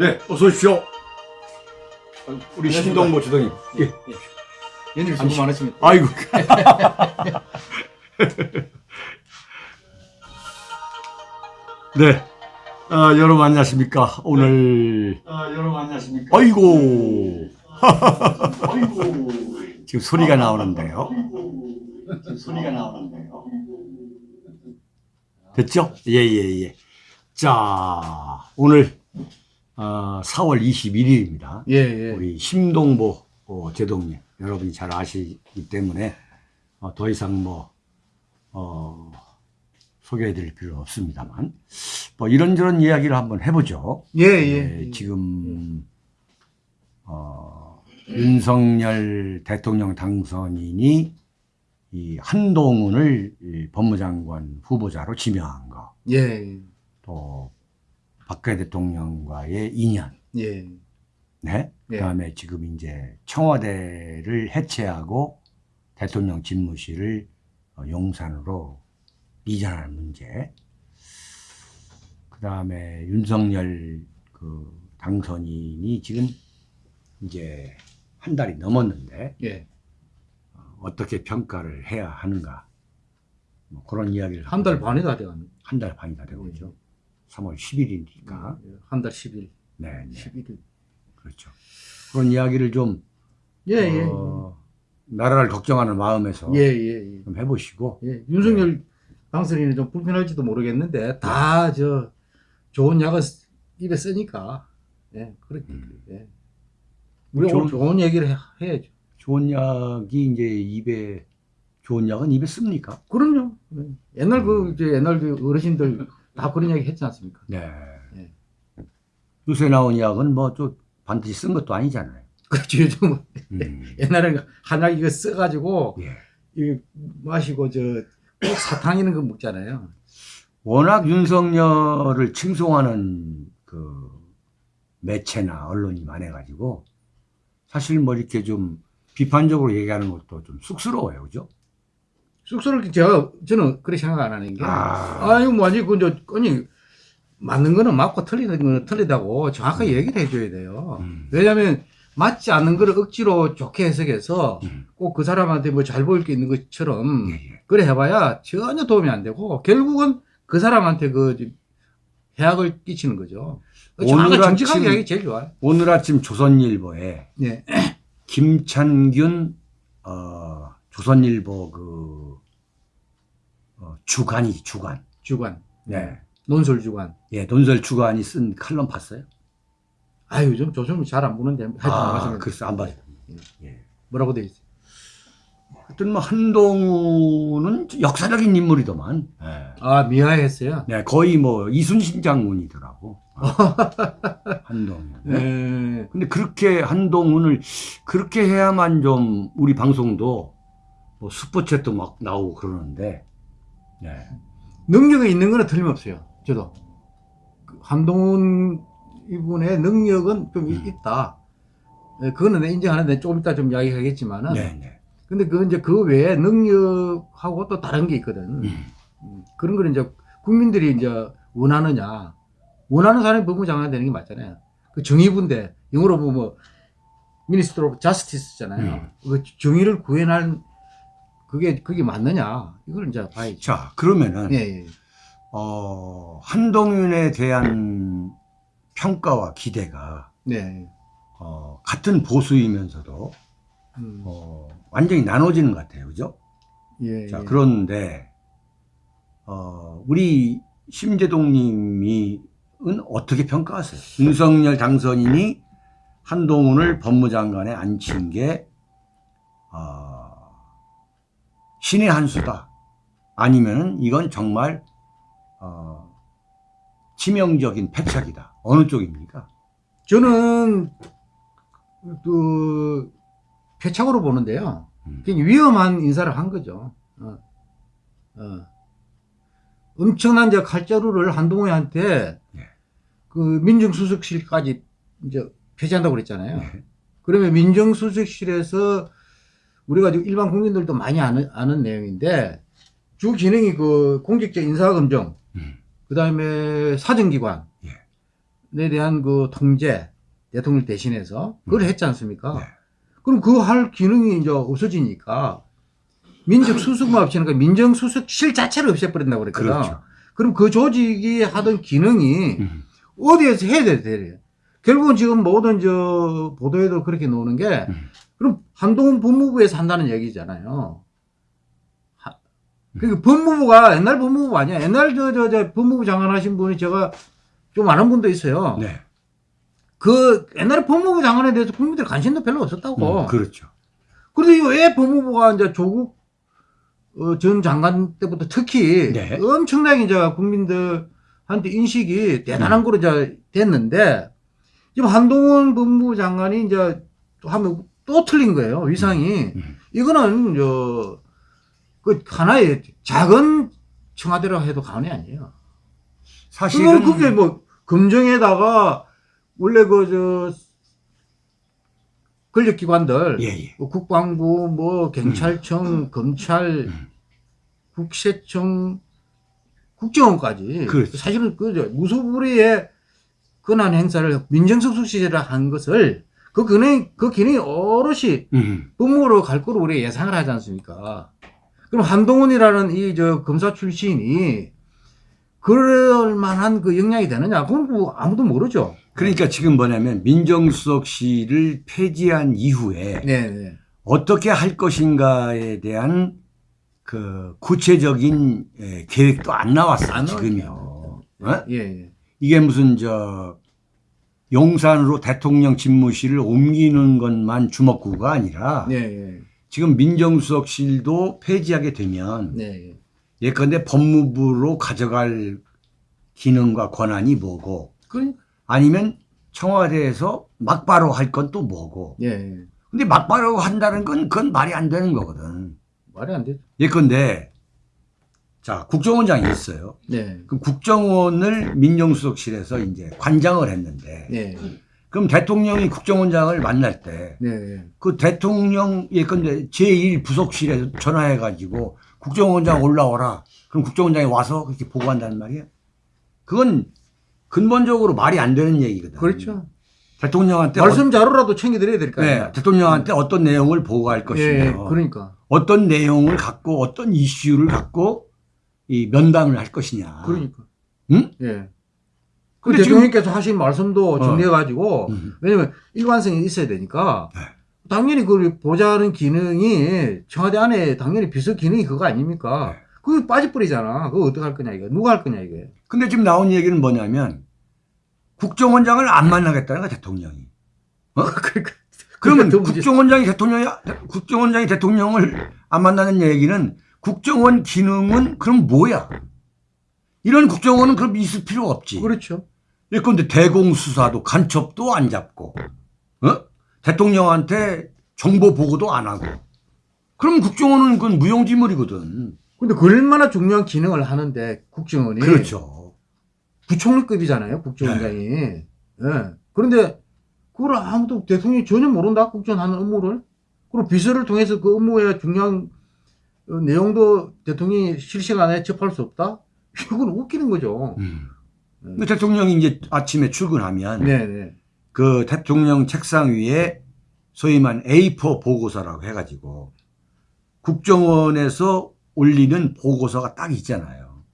네, 어서 오십시오. 우리 신동보 주동님. 예. 예. 연일 수고 많으십니다. 아이고. 네. 아, 여러분 안녕하십니까. 오늘. 아, 여러분 안녕하십니까. 아이고. 아이고. 지금 소리가 나오는데요. 지금 소리가 나오는데요. 됐죠? 예, 예, 예. 자, 오늘 어, 4월 21일입니다. 예, 예. 우리 심동보 어, 제동님 여러분이 잘 아시기 때문에 어, 더 이상 뭐 어, 소개해드릴 필요 없습니다만 뭐 이런저런 이야기를 한번 해보죠. 예, 예. 예, 지금 어, 윤석열 대통령 당선인이 이 한동훈을 이 법무장관 후보자로 지명한 거, 예. 또 박근혜 대통령과의 인연, 예. 네. 예. 그다음에 지금 이제 청와대를 해체하고 대통령 집무실을 어, 용산으로 이전하는 문제. 그다음에 윤석열 그 당선인이 지금 이제 한 달이 넘었는데 예. 어, 어떻게 평가를 해야 하는가 뭐 그런 이야기를 한 달 반이 다 돼갑니다. 한달 반이 다 되고 있죠. 3월 10일이니까. 한 달 10일. 네, 네. 11일. 그렇죠. 그런 이야기를 좀 예, 예. 어, 나라를 걱정하는 마음에서 예, 예, 예. 좀 해보시고 예. 윤석열 당선인은 좀 불편할지도 모르겠는데 다 저 좋은 약을 쓰- 입에 쓰니까 예, 그렇게 음. 예. 우리 좋은- 좋은 얘기를 해, 해야죠. 좋은 약이 이제 입에 좋은 약은 입에 씁니까? 그럼요. 예. 옛날 그 음. 이제 옛날 그 어르신들 다 그런 얘기 했지 않습니까? 네. 예. 요새 나온 약은 뭐 좀 반드시 쓴 것도 아니잖아요. 그렇죠. 요즘 음. 옛날에는 한약 이거 써가지고 예. 마시고 저꼭 사탕 이런 거 먹잖아요. 워낙 윤석열을 칭송하는 그 매체나 언론이 많아가지고 사실 뭐 이렇게 좀 비판적으로 얘기하는 것도 좀 쑥스러워요, 그죠? 쑥스럽게 제가 저는 그렇게 생각 안 하는 게 아. 아, 이거 뭐지 그저 아니 맞는 거는 맞고 틀리는 거는 틀리다고 정확하게 얘기를 해줘야 돼요. 음. 왜냐하면 맞지 않는 거를 억지로 좋게 해석해서 음. 꼭그 사람한테 뭐 잘 보일 게 있는 것처럼 예, 예. 그래 해봐야 전혀 도움이 안 되고 결국은 그 사람한테 그 해악을 끼치는 거죠. 정확하게 오늘 아침- 제일 좋아요. 오늘 아침 조선일보에 네. 김찬균 어, 조선일보 그 어, 주간이 주간 주관. 네. 논술 주관. 예, 논설 주간이 쓴 칼럼 봤어요? 아 요즘 조선을 잘안 보는데 하여튼 아, 글쎄 안 봤어요. 예. 뭐라고 돼 있어요? 하여튼 뭐 한동훈은 역사적인 인물이더만. 예. 아 미화했어요. 네, 거의 뭐 이순신 장군이더라고. 아, 한동훈. 네. 네. 근데 그렇게 한동훈을 그렇게 해야만 좀 우리 방송도 뭐 스포츠도 막 나오고 그러는데. 네. 능력이 있는 거는 틀림없어요. 저도 그 한동훈 이분의 능력은 좀 이- 음. 있다. 예, 그거는 인정하는데 조금 이따 좀 이야기하겠지만은. 네, 네. 근데 그 이제 그 외에 능력하고 또 다른 게 있거든. 음. 음, 그런 거는 이제 국민들이 이제 원하느냐. 원하는 사람이 법무장관 되는 게 맞잖아요. 그 정의부인데 영어로 보면 뭐 minister of justice잖아요. 음. 그 정의를 구현할 그게 그게 맞느냐 이걸 이제 봐야죠. 자, 그러면은 예, 예. 어, 한동훈에 대한 평가와 기대가 네. 어, 같은 보수이면서도 음, 어, 완전히 나눠지는 것 같아요. 그죠? 예, 자, 예. 그런데 어, 우리 심재동 님이 은 어떻게 평가하세요? 윤석열 당선인이 한동훈을 법무장관에 앉힌 게 어, 신의 한 수다. 아니면은 이건 정말 어, 치명적인 패착이다. 어느 쪽입니까? 저는 그 표착으로 보는데요. 음. 위험한 인사를 한 거죠. 어. 어. 엄청난 이제 칼자루를 한동훈한테 예. 그 민정수석실까지 이제 폐지한다고 그랬잖아요. 네. 그러면 민정수석실에서 우리가 지금 일반 국민들도 많이 아는, 아는 내용인데 주 기능이 그 공직자 인사검증, 음. 그 다음에 사정기관, 예. 대한 그 통제 대통령 대신해서 그걸 했지 않습니까? 네. 그럼 그 할 기능이 이제 없어지니까 민적 수석만 없애니까 민정 수석실 자체를 없애버린다고 그랬거든. 그렇죠. 그럼 그 조직이 하던 기능이 음. 어디에서 해야 돼, 돼. 결국은 지금 모든 저 보도에도 그렇게 나오는 게 음. 그럼 한동훈 법무부에서 한다는 얘기잖아요. 하- 그러니까 법무부가 옛날 법무부 아니야. 옛날 저, 저, 저 법무부 장관 하신 분이 제가 좀 아는 분도 있어요. 네. 그 옛날에 법무부 장관에 대해서 국민들 관심도 별로 없었다고. 음, 그렇죠. 그런데 왜 법무부가 이제 조국 어, 전 장관 때부터 특히 네. 엄청나게 이제 국민들한테 인식이 대단한 거로 이제 됐는데 지금 한동훈 법무부 장관이 이제 또 하면 또 틀린 거예요 위상이 음. 이거는 저그 하나의 작은 청와대라고 해도 과언이 아니에요. 사실은 그게 뭐 검정에다가 원래 그 저 권력기관들 예, 예. 뭐 국방부, 뭐 경찰청, 검찰, 음. 국세청, 국정원까지 그렇죠. 사실은 그저 무소불위의 권한 행사를 민정수석 시절에 한 것을 그 기능 그 기능이 오롯이 음. 법무부로 갈 거로 우리가 예상을 하지 않습니까? 그럼 한동훈이라는 이 저 검사 출신이 그럴 만한 그 역량이 되느냐? 그건 뭐 아무도 모르죠. 그러니까 지금 뭐냐면 민정수석실을 폐지한 이후에 네, 네. 어떻게 할 것인가에 대한 그 구체적인 예, 계획도 안 나왔어요. 안 지금요. 예, 예. 이게 무슨 저 용산으로 대통령 집무실을 옮기는 것만 주먹구가 아니라 네, 예. 지금 민정수석실도 폐지하게 되면 네, 예. 예컨대 법무부로 가져갈 기능과 권한이 뭐고 그, 아니면 청와대에서 막바로 할 건 또 뭐고 예, 예. 근데 막바로 한다는 건 그건 말이 안 되는 거거든 말이 안 되죠. 예컨대 자 국정원장이 있어요 네, 그 국정원을 민정수석실에서 이제 관장을 했는데 네, 그럼 대통령이 국정원장을 만날 때 네, 그 대통령 예컨대 제1부속실에 전화해가지고 국정원장 올라오라. 그럼 국정원장이 와서 그렇게 보고한다는 말이야. 그건 근본적으로 말이 안 되는 얘기거든. 그렇죠. 대통령한테 말씀 자료라도 챙겨드려야 될거 어, 아니에요. 네, 대통령한테 어떤 내용을 보고할 것이며 예, 그러니까. 어떤 내용을 갖고 어떤 이슈를 갖고 이 면담을 할 것이냐. 그러니까. 응? 예. 그 근데 지금- 대통령께서 하신 말씀도 어. 정리해가지고, 음. 왜냐면 일관성이 있어야 되니까, 네. 당연히 그 보좌하는 기능이 청와대 안에 당연히 비서 기능이 그거 아닙니까? 네. 그거 빠져버리잖아. 그거 어떻게 할 거냐, 이거. 누가 할 거냐, 이게. 근데 지금 나온 얘기는 뭐냐면 국정원장을 안 만나겠다는 거야 대통령이. 어? 그러니까. 그러면 그러니까 국정원장이 대통령이 국정원장이 대통령을 안 만나는 얘기는 국정원 기능은 그럼 뭐야? 이런 국정원은 그럼 있을 필요 없지. 그렇죠. 예컨대 대공수사도 간첩도 안 잡고, 어? 대통령한테 정보 보고도 안 하고. 그럼 국정원은 그건 무용지물이거든. 근데 그 얼마나 중요한 기능을 하는데, 국정원이. 그렇죠. 부총리급이잖아요, 국정원장이. 예. 그런데 그걸 아무도 대통령이 전혀 모른다, 국정원 하는 업무를. 그리고 비서를 통해서 그 업무의 중요한 어, 내용도 대통령이 실시간에 접할 수 없다? 이건 웃기는 거죠. 음. 근데 대통령이 이제 아침에 출근하면 네네. 그 대통령 책상 위에 소위 말 A4 보고서라고 해가지고 국정원에서 올리는 보고서가 딱 있잖아요.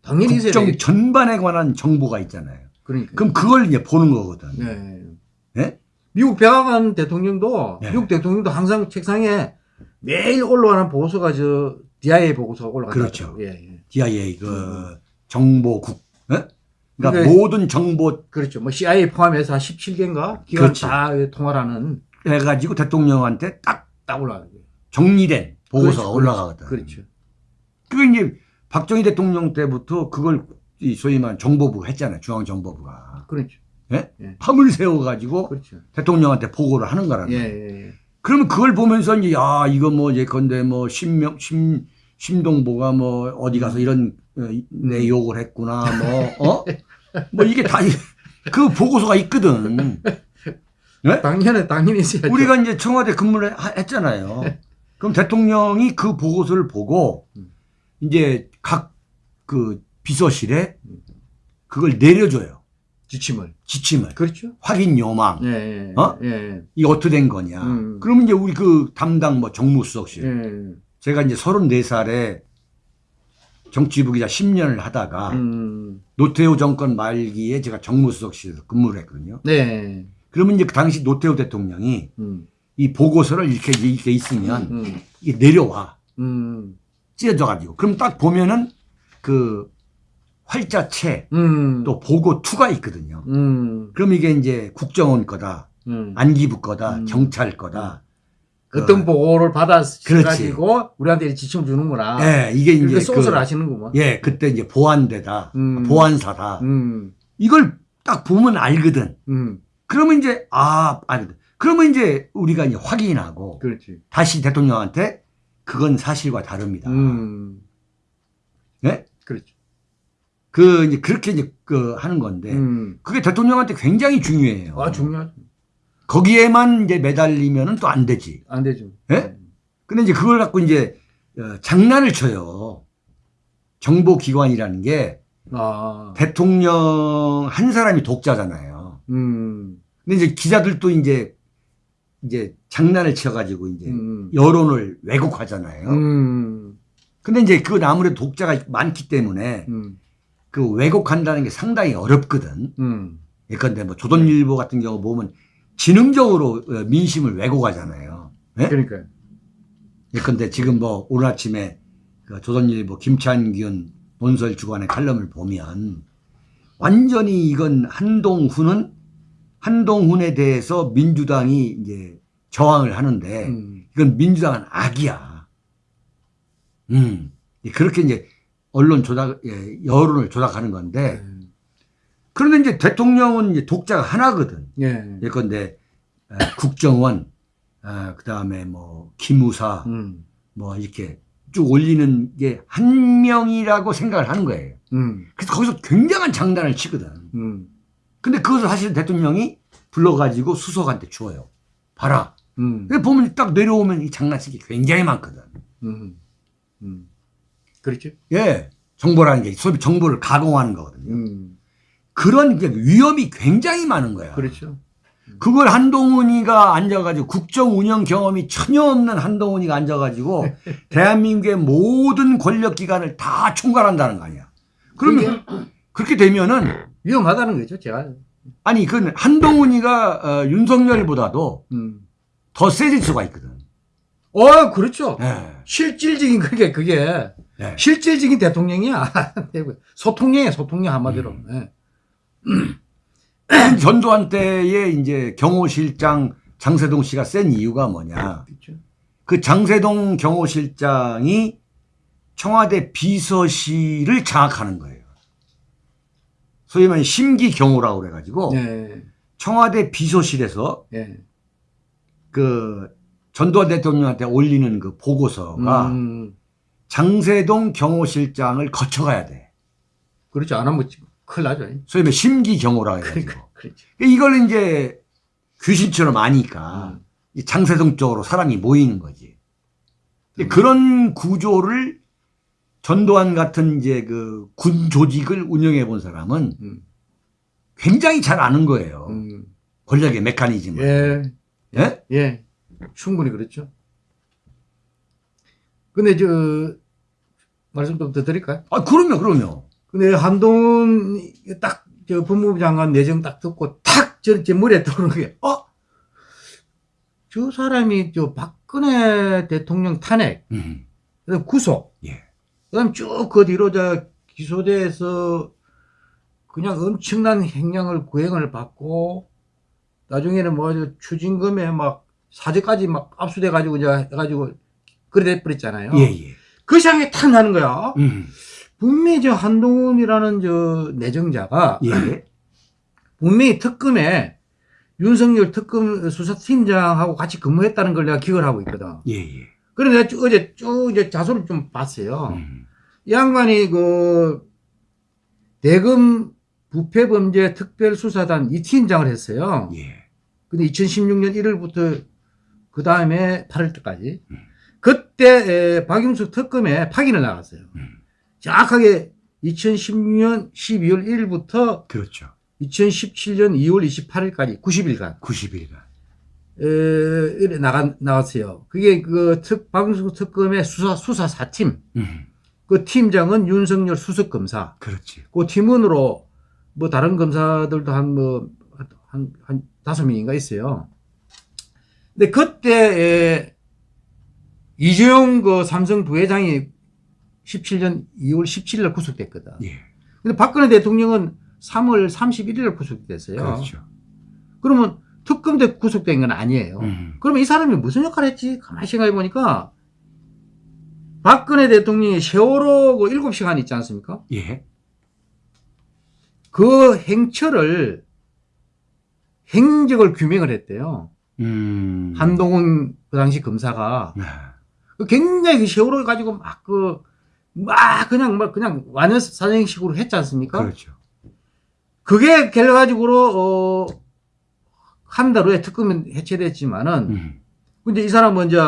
당연히 국정. 전반에 관한 정보가 있잖아요. 그러니까. 그럼 그걸 이제 보는 거거든. 네. 예? 미국 백악관 대통령도, 네. 미국 대통령도 항상 책상에 매일 올라가는 보고서가 저 DIA 보고서가 올라가죠. 그렇죠. 예, 예. DIA 그 정보국. 예? 그러니까 그게- 모든 정보 그렇죠. 뭐 CIA 포함해서 한 17개인가? 기관 그렇지. 다 통화를 하는 해가지고 대통령한테 딱 딱 올라가는 거예요. 정리된 보고서가 그렇죠, 올라가거든. 그렇죠. 그게 이제 박정희 대통령 때부터 그걸 이 소위 말 정보부가 했잖아요. 중앙정보부가. 그렇죠. 밤을 새워가지고 그렇죠. 대통령한테 보고를 하는 거라는 예, 거예요. 예, 예. 그러면 그걸 보면서 이제 야 이거 뭐 예컨대 뭐 신명 심 심동보가 뭐 어디 가서 이런 어, 내 욕을 했구나 뭐 어? 뭐 이게 다 그 보고서가 있거든. 당연히, 당연히 있어야죠. 우리가 이제 청와대 근무를 하- 했잖아요. 그럼 대통령이 그 보고서를 보고 음. 이제 각 그 비서실에 그걸 내려줘요. 지침을. 지침을 그렇죠. 확인 요망 예, 예. 어? 예. 이게 어떻게 된 거냐. 음. 그러면 이제 우리 그 담당 뭐 정무수석실 예. 제가 이제 34살에 정치부 기자 10년을 하다가 음. 노태우 정권 말기에 제가 정무수석실에서 근무를 했거든요. 네. 그러면 이제 그 당시 노태우 대통령이 음. 이 보고서를 이렇게 이렇게 있으면 음. 이게 내려와 음. 찢어져 가지고 그럼 딱 보면은 그 활자체 음. 또 보고 투가 있거든요. 음. 그럼 이게 이제 국정원 거다, 음. 안기부 거다, 음. 경찰 거다. 그- 어떤 보고를 받아서 그렇지. 가지고 우리한테 지침 주는구나. 예, 이게 이제 소설 그, 하시는구만. 예, 그때 이제 보안대다, 음. 보안사다. 음. 이걸 딱 보면 알거든. 음. 그러면 이제 아, 알거든. 그러면 이제 우리가 이제 확인하고 그렇지. 다시 대통령한테 그건 사실과 다릅니다. 음. 예? 그렇죠. 그 이제 그렇게 이제 그 하는 건데 음. 그게 대통령한테 굉장히 중요해요. 아, 중요하죠. 거기에만 이제 매달리면은 또 안 되지. 안 되죠. 예? 근데 이제 그걸 갖고 이제 어, 장난을 쳐요. 정보기관이라는 게 아. 대통령 한 사람이 독자잖아요. 음. 근데 이제 기자들도 이제 이제 장난을 쳐가지고 이제 음. 여론을 왜곡하잖아요. 음. 근데 이제 그건 아무래도 독자가 많기 때문에 음. 그 왜곡한다는 게 상당히 어렵거든. 음. 예컨대 뭐 조선일보 같은 경우 보면 지능적으로 어, 민심을 왜곡하잖아요. 예? 그러니까요. 예컨대 지금 뭐 오늘 아침에 그 조선일보 김찬균 논설 주간의 칼럼을 보면 완전히 이건 한동훈은 한동훈에 대해서 민주당이 이제 저항을 하는데 음. 이건 민주당은 악이야. 음. 그렇게 이제 언론 조작, 예, 여론을 조작하는 건데 그런데 이제 대통령은 이제 독자가 하나거든. 예. 예컨대 어, 국정원, 그 다음에 뭐 기무사, 음. 뭐 이렇게 쭉 올리는 게 한 명이라고 생각을 하는 거예요. 음. 그래서 거기서 굉장한 장단을 치거든. 음. 근데 그것을 사실 대통령이 불러가지고 수석한테 줘요. 봐라. 음. 보면 딱 내려오면 이 장난치기 굉장히 많거든. 음. 음. 그렇죠. 예. 정보라는 게 소위 정보를 가공하는 거거든요. 음. 그런 게 위험이 굉장히 많은 거야. 그렇죠. 그걸 한동훈이가 앉아가지고 국정 운영 경험이 전혀 없는 한동훈이가 앉아가지고 대한민국의 모든 권력기관을 다 총괄한다는 거 아니야. 그러면 그렇게 되면은 위험하다는 거죠, 제가. 아니 그 한동훈이가 어, 윤석열보다도 음. 더 세질 수가 있거든. 어, 그렇죠. 예. 실질적인 그게 그게 예. 실질적인 대통령이야. 소통령이야, 소통령 한마디로. 음. 예. 전두환 때의 이제 경호실장 장세동 씨가 센 이유가 뭐냐. 그렇죠. 그 장세동 경호실장이 청와대 비서실을 장악하는 거예요. 소위 말해 심기 경호라고 그래가지고 예. 청와대 비서실에서 예. 그 전두환 대통령한테 올리는 그 보고서가 음. 장세동 경호실장을 거쳐가야 돼. 그렇죠. 안 하면 큰일 나죠. 소위 말해 심기 경호라고 해가지고. 그러니까, 그렇죠. 이걸 이제 귀신처럼 아니까 음. 이 장세동 쪽으로 사람이 모이는 거지. 음. 그런 구조를 전두환 같은 이제 그 군 조직을 운영해 본 사람은 음. 굉장히 잘 아는 거예요. 음. 권력의 메커니즘을. 예. 예? 예. 충분히 그렇죠. 근데 저 말씀 좀 더 드릴까요? 아, 그럼요, 그럼요. 근데 한동훈 딱 저 법무부 장관 내정 딱 듣고 탁저 제 머리에 떠오르는 게 어? 저 사람이 저 박근혜 대통령 탄핵 음, 그다음 구속 예. 그다음 쭉 그 뒤로 저 기소돼서 그냥 엄청난 행령을 구행을 받고 나중에는 뭐 추징금에 막 사제까지 막 압수돼 가지고 이제 해가지고 그래 돼 버렸잖아요. 예, 예. 그 생각이 탁 나는 거야. 음, 분명히 저 한동훈이라는 저 내정자가 예. 분명히 특검에 윤석열 특검 수사팀장하고 같이 근무했다는 걸 내가 기억을 하고 있거든. 예, 예. 그래서 내가 쭉 어제 쭉 이제 자소를 좀 봤어요. 음, 이 양반이 그 대검 부패범죄 특별수사단 이 팀장을 했어요. 예. 근데 2016년 1월부터 그 다음에 8월 때까지 음. 그때 에, 박용수 특검에 파견을 나갔어요. 음. 정확하게 2016년 12월 1일부터 그렇죠. 2017년 2월 28일까지 90일간 90일간. 에, 이래 나가 나왔어요. 그게 그 특, 방송 특검의 수사 수사 4팀. 음, 그 팀장은 윤석열 수석 검사. 그렇지. 그 팀원으로 뭐 다른 검사들도 한 뭐 한한 다섯 명인가 있어요. 근데 그때 에, 이재용 그 삼성 부회장이 17년 2월 17일 구속됐거든. 예. 근데 박근혜 대통령은 3월 31일 구속됐어요. 그렇죠. 그러면 특검 때 구속된 건 아니에요. 음, 그러면 이 사람이 무슨 역할을 했지? 가만히 생각해 보니까 박근혜 대통령이 세월호 그 7시간 있지 않습니까? 예. 그 행처를 행적을 규명을 했대요. 음. 한동훈 그 당시 검사가 네. 그 굉장히 그 세월호 가지고 막 그 막 그냥 막 그냥 완전 사행식으로 했지 않습니까? 그렇죠. 그게 결과적으로 어, 한 달 후에 특검은 해체됐지만은 음, 근데 이 사람은 이제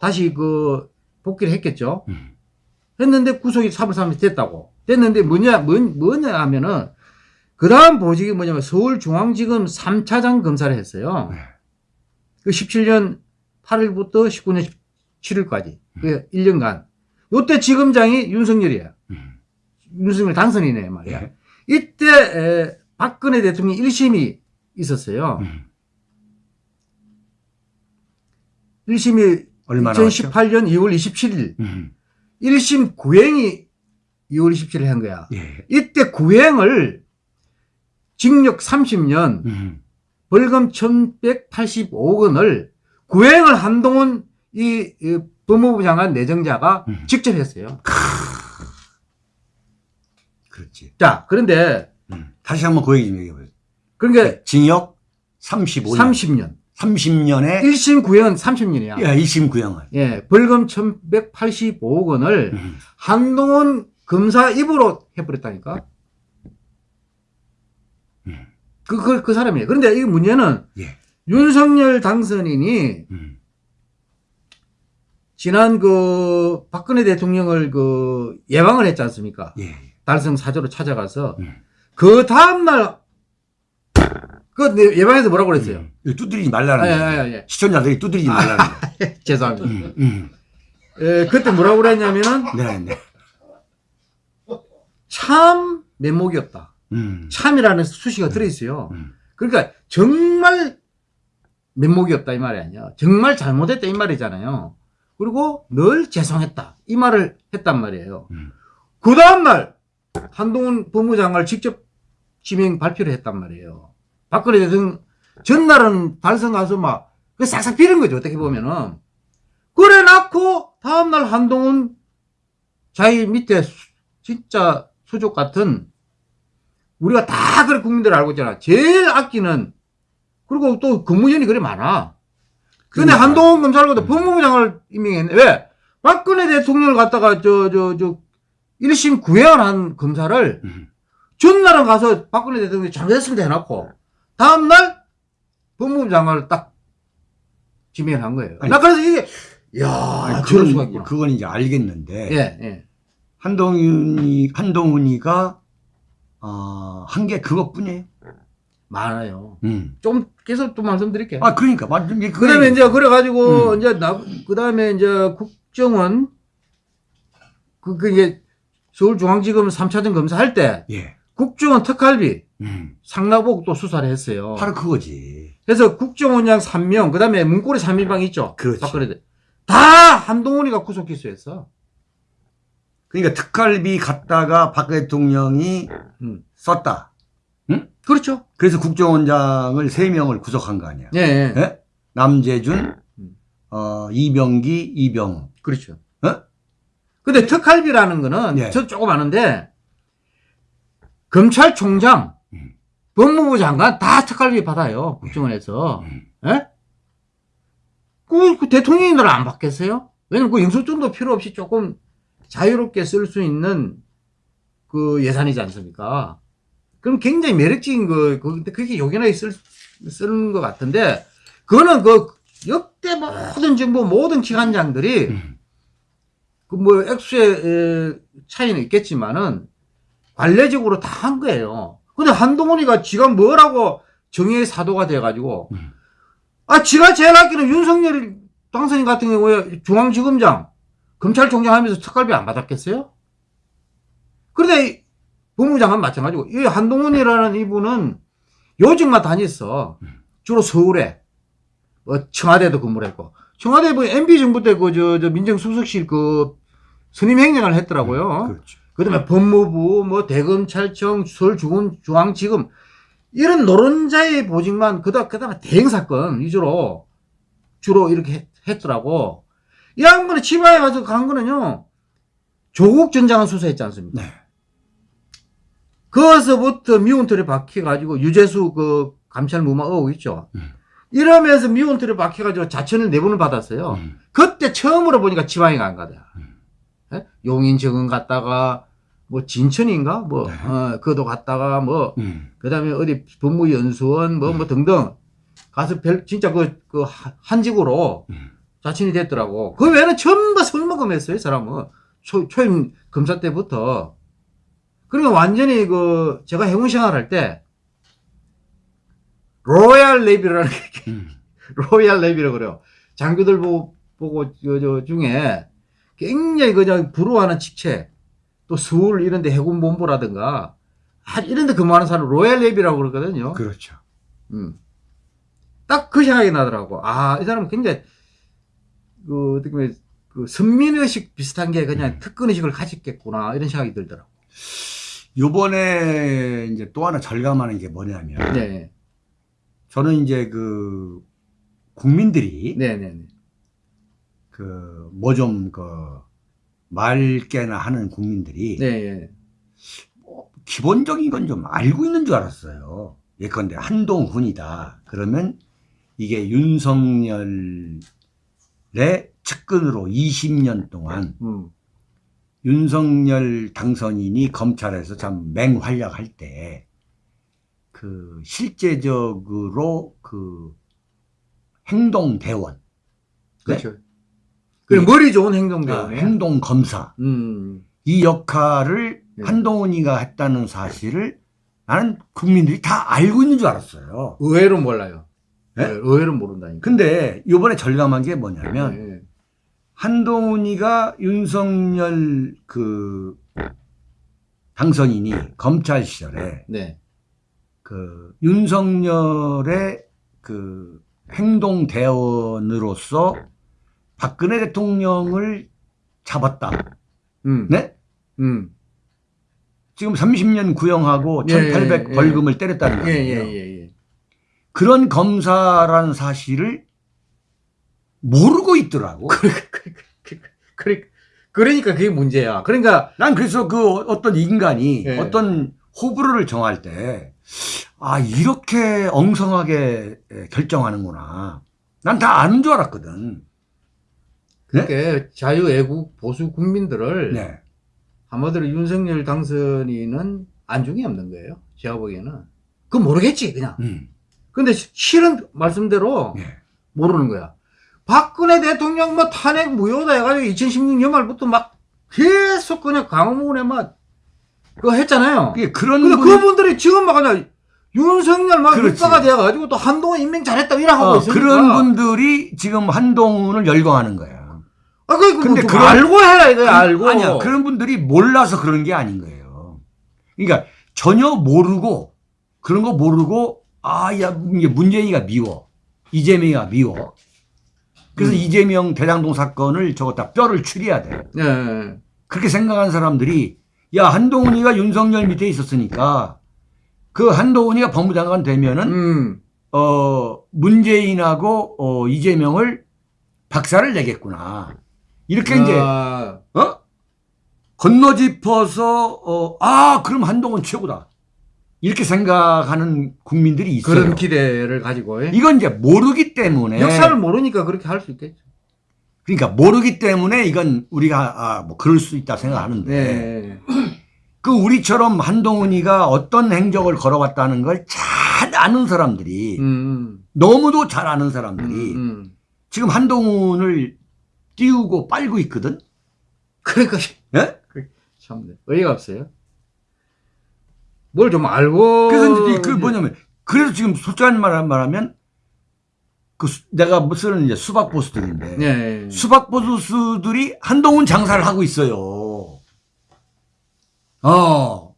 다시 그 복귀를 했겠죠. 음. 했는데 구속이 3월 3일 됐다고. 됐는데 뭐냐, 뭐, 뭐냐 하면은 그 다음 보직이 뭐냐면 서울중앙지검 3차장 검사를 했어요. 네. 그 17년 8일부터 19년 7일까지. 그 1년간. 요때 지검장이 윤석열이야. 음. 윤석열 당선이네 말이야. 예. 이때 에, 박근혜 대통령 1심이 있었어요. 음. 1심이 얼마나 왔죠? 2018년 2월 27일. 음. 1심 구행이 2월 27일에 한 거야. 예. 이때 구행을 징역 30년, 음. 벌금 1185억 원을 구행을 한동훈 이, 이 법무부 장관 내정자가 음. 직접 했어요. 그렇지. 자, 그런데 음. 다시 한번 그 얘기 좀 얘기해 보세요. 그러니까 징역 35년. 30년. 30년에 1심 구형은 30년이야. 예, 2심 구형을. 예, 벌금 1185억 원을 음. 한동훈 검사 입으로 해버렸다니까. 음. 그, 그, 그 사람이에요. 그런데 이 문제는 예. 윤석열 당선인이 음. 지난 그 박근혜 대통령을 그 예방을 했지 않습니까? 예. 달성 사저로 찾아가서 음. 그 다음 날 그 예방에서 뭐라고 그랬어요? 음. 이거 두드리지 말라는 아, 예. 예, 예. 시청자들이 두드리지 말라는 거예요. 죄송합니다. 음. 음. 에, 그때 뭐라고 그랬냐면은 네, 네. 참 면목이었다. 음. 참이라는 수식어가 들어있어요. 음. 그러니까 정말 면목이었다 이 말이 아니야. 정말 잘못했다 이 말이잖아요. 그리고 늘 죄송했다 이 말을 했단 말이에요. 음. 그 다음날 한동훈 법무장관을 직접 지명 발표를 했단 말이에요. 박근혜 대통령 전날은 달성 가서 막 그 싹싹 비는 거죠 어떻게 보면은 그래 놓고 다음날 한동훈 자기 밑에 수- 진짜 수족 같은 우리가 다 그래 국민들 알고 있잖아 제일 아끼는 그리고 또 근무연이 그래 많아 근데 그러니까. 한동훈 음. 법무부 장관을 임명했네 왜 박근혜 대통령을 갖다가 저 저 저 1심 구형을 한 검사를 음. 전날은 가서 박근혜 대통령이 잘못했습니다 해놓고 다음날 법무부 장관을 딱 지명을 한 거예요. 아니, 나 그래서 이게 야 아니, 저럴 수가 그건, 있구나. 그건 이제 알겠는데 예, 예. 한동훈이 한동훈이가 어, 한 게 그것뿐이에요. 많아요. 음. 좀 계속 또 말씀드릴게요. 아 그러니까 맞 이게 그 다음에 이제 그래가지고 음. 이제 나, 그 다음에 이제 국정원 그, 그 이제 서울중앙지검 3차장 검사할 때 예. 국정원 특활비 음. 상납복 또 수사를 했어요. 바로 그거지. 그래서 국정원장 3명, 그 다음에 문고리 3인방 있죠? 그렇지. 박근혜 다 한동훈이가 구속 기소했어. 그러니까 특활비 갖다가 박 대통령이 음. 썼다. 그렇죠. 그래서 국정원장을 세 명을 구속한 거 아니야. 예, 예. 예? 남재준, 음. 어, 이병기, 이병우. 그렇죠. 어? 근데 특활비라는 거는 예. 저 조금 아는데 검찰총장, 음. 법무부 장관 다 특활비 받아요. 국정원에서. 음. 예? 그, 그 대통령님들은 안 받겠어요? 왜냐면 그 영수증도 필요 없이 조금 자유롭게 쓸 수 있는 그 예산이지 않습니까? 그럼 굉장히 매력적인 거, 그, 근데 그렇게 요긴하게 쓸, 쓰는 것 같은데, 그거는 그 역대 모든 정부 모든 기관장들이 음. 그뭐 액수의 에, 차이는 있겠지만은 관례적으로 다 한 거예요. 근데 한동훈이가 지가 뭐라고 정의의 사도가 돼가지고, 음. 아, 지가 제일 아끼는 윤석열 당선인 같은 경우에 중앙지검장, 검찰총장 하면서 특갈비 안 받았겠어요? 그런데 이 법무장관 마찬가지고, 이 한동훈이라는 이분은 요직만 다녔어. 주로 서울에, 뭐, 청와대도 근무를 했고, 청와대 뭐, MB정부 때 그, 저, 저, 민정수석실 그, 선임 행령을 했더라고요. 그렇죠. 그다음에 법무부, 뭐 대검찰청, 서울중앙지검 이런 노른자의 보직만 그다 그다음에 대행 사건 위주로 주로 이렇게 했, 했더라고. 이 양반이 치바에 가서 간 거는요. 조국 전 장관 수사했지 않습니까? 네. 거기서부터 미운털에 박혀가지고 유재수 그 감찰 무마 의혹 있죠. 음. 이러면서 미운털에 박혀가지고 자천을 네 번을 받았어요. 음. 그때 처음으로 보니까 지방에 간 거다. 음. 예? 용인 정은 갔다가 뭐 진천인가 뭐 네. 어, 그도 갔다가 뭐 음. 그다음에 어디 법무연수원 뭐뭐 등등 가서 별 진짜 그 그 한직으로 음. 좌천이 됐더라고. 그 외에는 전부 술먹음했어요, 이 사람은. 초, 초임 검사 때부터. 그러니까 완전히 그 제가 해군 생활 할 때 royal navy라는 게 음. royal navy라고 그래요. 장교들 보고, 보고 저, 저 중에 굉장히 그냥 부러워하는 직책 또 서울 이런 데 해군 본부라든가 아, 이런 데 근무하는 사람 로얄 네비라고 그러거든요. 그렇죠. 음. 딱 그 생각이 나더라고. 아, 이 사람은 굉장히, 그, 어떻게 보면, 그, 선민의식 비슷한 게 그냥 특권의식을 가졌겠구나, 이런 생각이 들더라고. 요번에 이제 또 하나 절감하는 게 뭐냐면 네. 저는 이제 그 국민들이. 그 뭐 좀그 맑게나 하는 국민들이 네. 뭐 기본적인 건 좀 알고 있는 줄 알았어요. 예컨대 한동훈이다. 그러면 이게 윤석열의 측근으로 20년 동안 음. 윤석열 당선인이 검찰에서 참 맹활약할 때 그 실제적으로 그 행동 대원, 그렇죠. 그래, 머리 좋은 행동 대원이에요. 행동 검사 음. 이 역할을 네. 한동훈이가 했다는 사실을 나는 국민들이 다 알고 있는 줄 알았어요. 의외로 몰라요. 네? 네, 의외로 모른다니까. 근데 이번에 절감한 게 뭐냐면 네. 한동훈이가 윤석열 그 당선인이 검찰 시절에 네. 그 윤석열의 그 행동 대원으로서 박근혜 대통령을 잡았다. 음. 네? 음. 지금 30년 구형하고 예, 1,800 예, 예. 벌금을 때렸다는 예, 거예요. 예, 예, 예. 그런 검사라는 사실을 모르고 있더라고. 그러니까 그게 문제야. 그러니까, 난 그래서 그 어떤 인간이 예. 어떤 호불호를 정할 때, 아, 이렇게 엉성하게 결정하는구나. 난 다 아는 줄 알았거든. 그렇게 자유애국 보수 국민들을 네. 한마디로 윤석열 당선인은 안중에 없는 거예요. 제가 보기에는. 그건 모르겠지, 그냥. 음. 근데 시- 실은 말씀대로 네. 모르는 거야. 박근혜 대통령 뭐 탄핵 무효다 해가지고 2016년 말부터 막 계속 그냥 강화문에 막 그거 했잖아요. 그게 그런 근데 분, 그분들이 지금 막 그냥 윤석열 막. 육사가 돼가지고 또 한동훈 임명 잘했다 이라 하고 어, 있으니까. 그런 분들이 지금 한동훈을 열광하는 거야. 아, 그, 그, 근데 좀 그런- 알고 해라 이거야, 알고. 아니야. 그런 분들이 몰라서 그런 게 아닌 거예요. 그러니까 전혀 모르고 그런 거 모르고 아, 야, 이게 문재인이가 미워. 이재명이가 미워. 그래서 음. 이재명 대장동 사건을 저거 다 뼈를 추려야 돼. 예, 예. 그렇게 생각하는 사람들이 야, 한동훈이가 윤석열 밑에 있었으니까 그 한동훈이가 법무장관 되면은 음. 어, 문재인하고 어, 이재명을 박살을 내겠구나. 이렇게 이제 아, 어? 건너짚어서 어, 아 그럼 한동훈 최고다 이렇게 생각하는 국민들이 있어요. 그런 기대를 가지고. 예. 이건 이제 모르기 때문에 역사를 모르니까 그렇게 할 수 있겠죠. 그러니까 모르기 때문에 이건 우리가 아, 뭐 그럴 수 있다 생각하는데 네. 그 우리처럼 한동훈이가 어떤 행적을 걸어왔다는 걸 잘 아는 사람들이 음, 너무도 잘 아는 음, 사람들이 음. 지금 한동훈을 띄우고 빨고 있거든. 그러니까 예? 참 어이가 없어요. 뭘 좀 알고. 그래서 이제 그 뭐냐면 그래서 지금 솔직한 말 말하면 그 수- 내가 뭐 쓰는 이제 수박 보수들인데 예. 수박 보수들이 한동훈 장사를 하고 있어요. 어.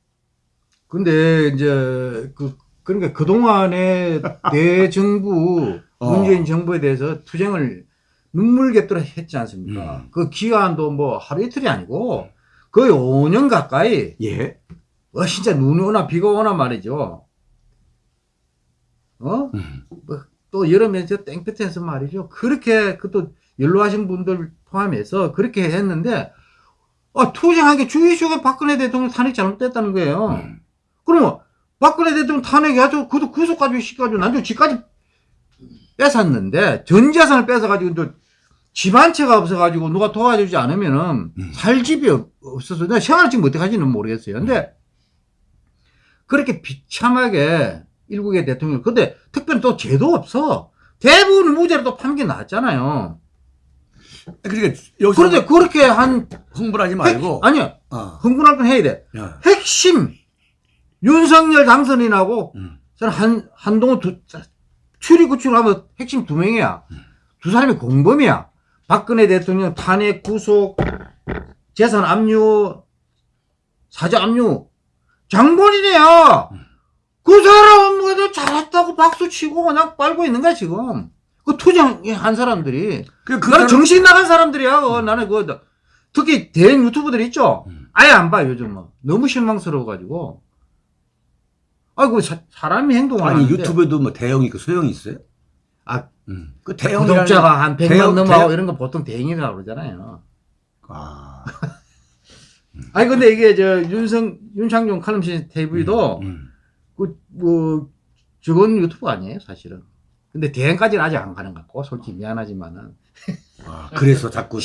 근데 이제 그 그러니까 그 동안에 대정부 어. 문재인 정부에 대해서 투쟁을 눈물겹도록 했지 않습니까? 음. 그 기간도 뭐 하루 이틀이 아니고 거의 5년 가까이 예. 어 진짜 눈이 오나 비가 오나 말이죠. 어? 음. 뭐, 또 여름에 저 땡볕에서 말이죠. 그렇게 그또 연로하신 분들 포함해서 그렇게 했는데 아, 투쟁한 게 주의식에 박근혜 대통령 탄핵 잘못됐다는 거예요. 음. 그러면 박근혜 대통령 탄핵이 아주 그도 구속까지 시켜가지고 나중에 집까지 뺏었는데 전 재산을 뺏어가지고 또 집한 채가 없어가지고 누가 도와주지 않으면은 음. 살 집이 없- 없어서 내가 생활 지금 어떻게 하지는 모르겠어요. 근데 그렇게 비참하게 일국의 대통령 근데 특별히 또 죄도 없어. 대부분 무죄로 또 판결 나왔잖아요. 그러니까 여기서 그런데 그렇게 한 흥분하지 말고 핵- 아니요 어. 흥분할 건 해야 돼. 야. 핵심 윤석열 당선인하고 음. 저는 한 한동훈 두 출입구출하면 핵심 두 명이야. 두 사람이 공범이야. 박근혜 대통령 탄핵 구속 재산 압류 사저 압류 장본인이야. 그 사람은 뭐도 잘했다고 박수 치고 그냥 빨고 있는 거야 지금. 그 투쟁한 사람들이 그, 그 나는 정신 나간 사람들이야. 어, 나는 그 특히 대형 유튜버들 있죠. 음. 아예 안 봐 요즘은 너무 실망스러워가지고. 아이고 사, 사람이 행동을 아니 하는데 유튜브에도 뭐 대형이 있고 소형이 있어요? 아, 음. 그 대형 구독자가 한 100만 대형- 넘어가고 대형- 이런 거 보통 대행이라고 그러잖아요. 아. 아니 근데 이게 저 윤성 윤창용 칼럼시 TV도 음. 그뭐 적은 유튜브가 아니에요 사실은. 근데 대행까지는 아직 안 가는 것 같고 솔직히 미안하지만은 아, 그래서 자꾸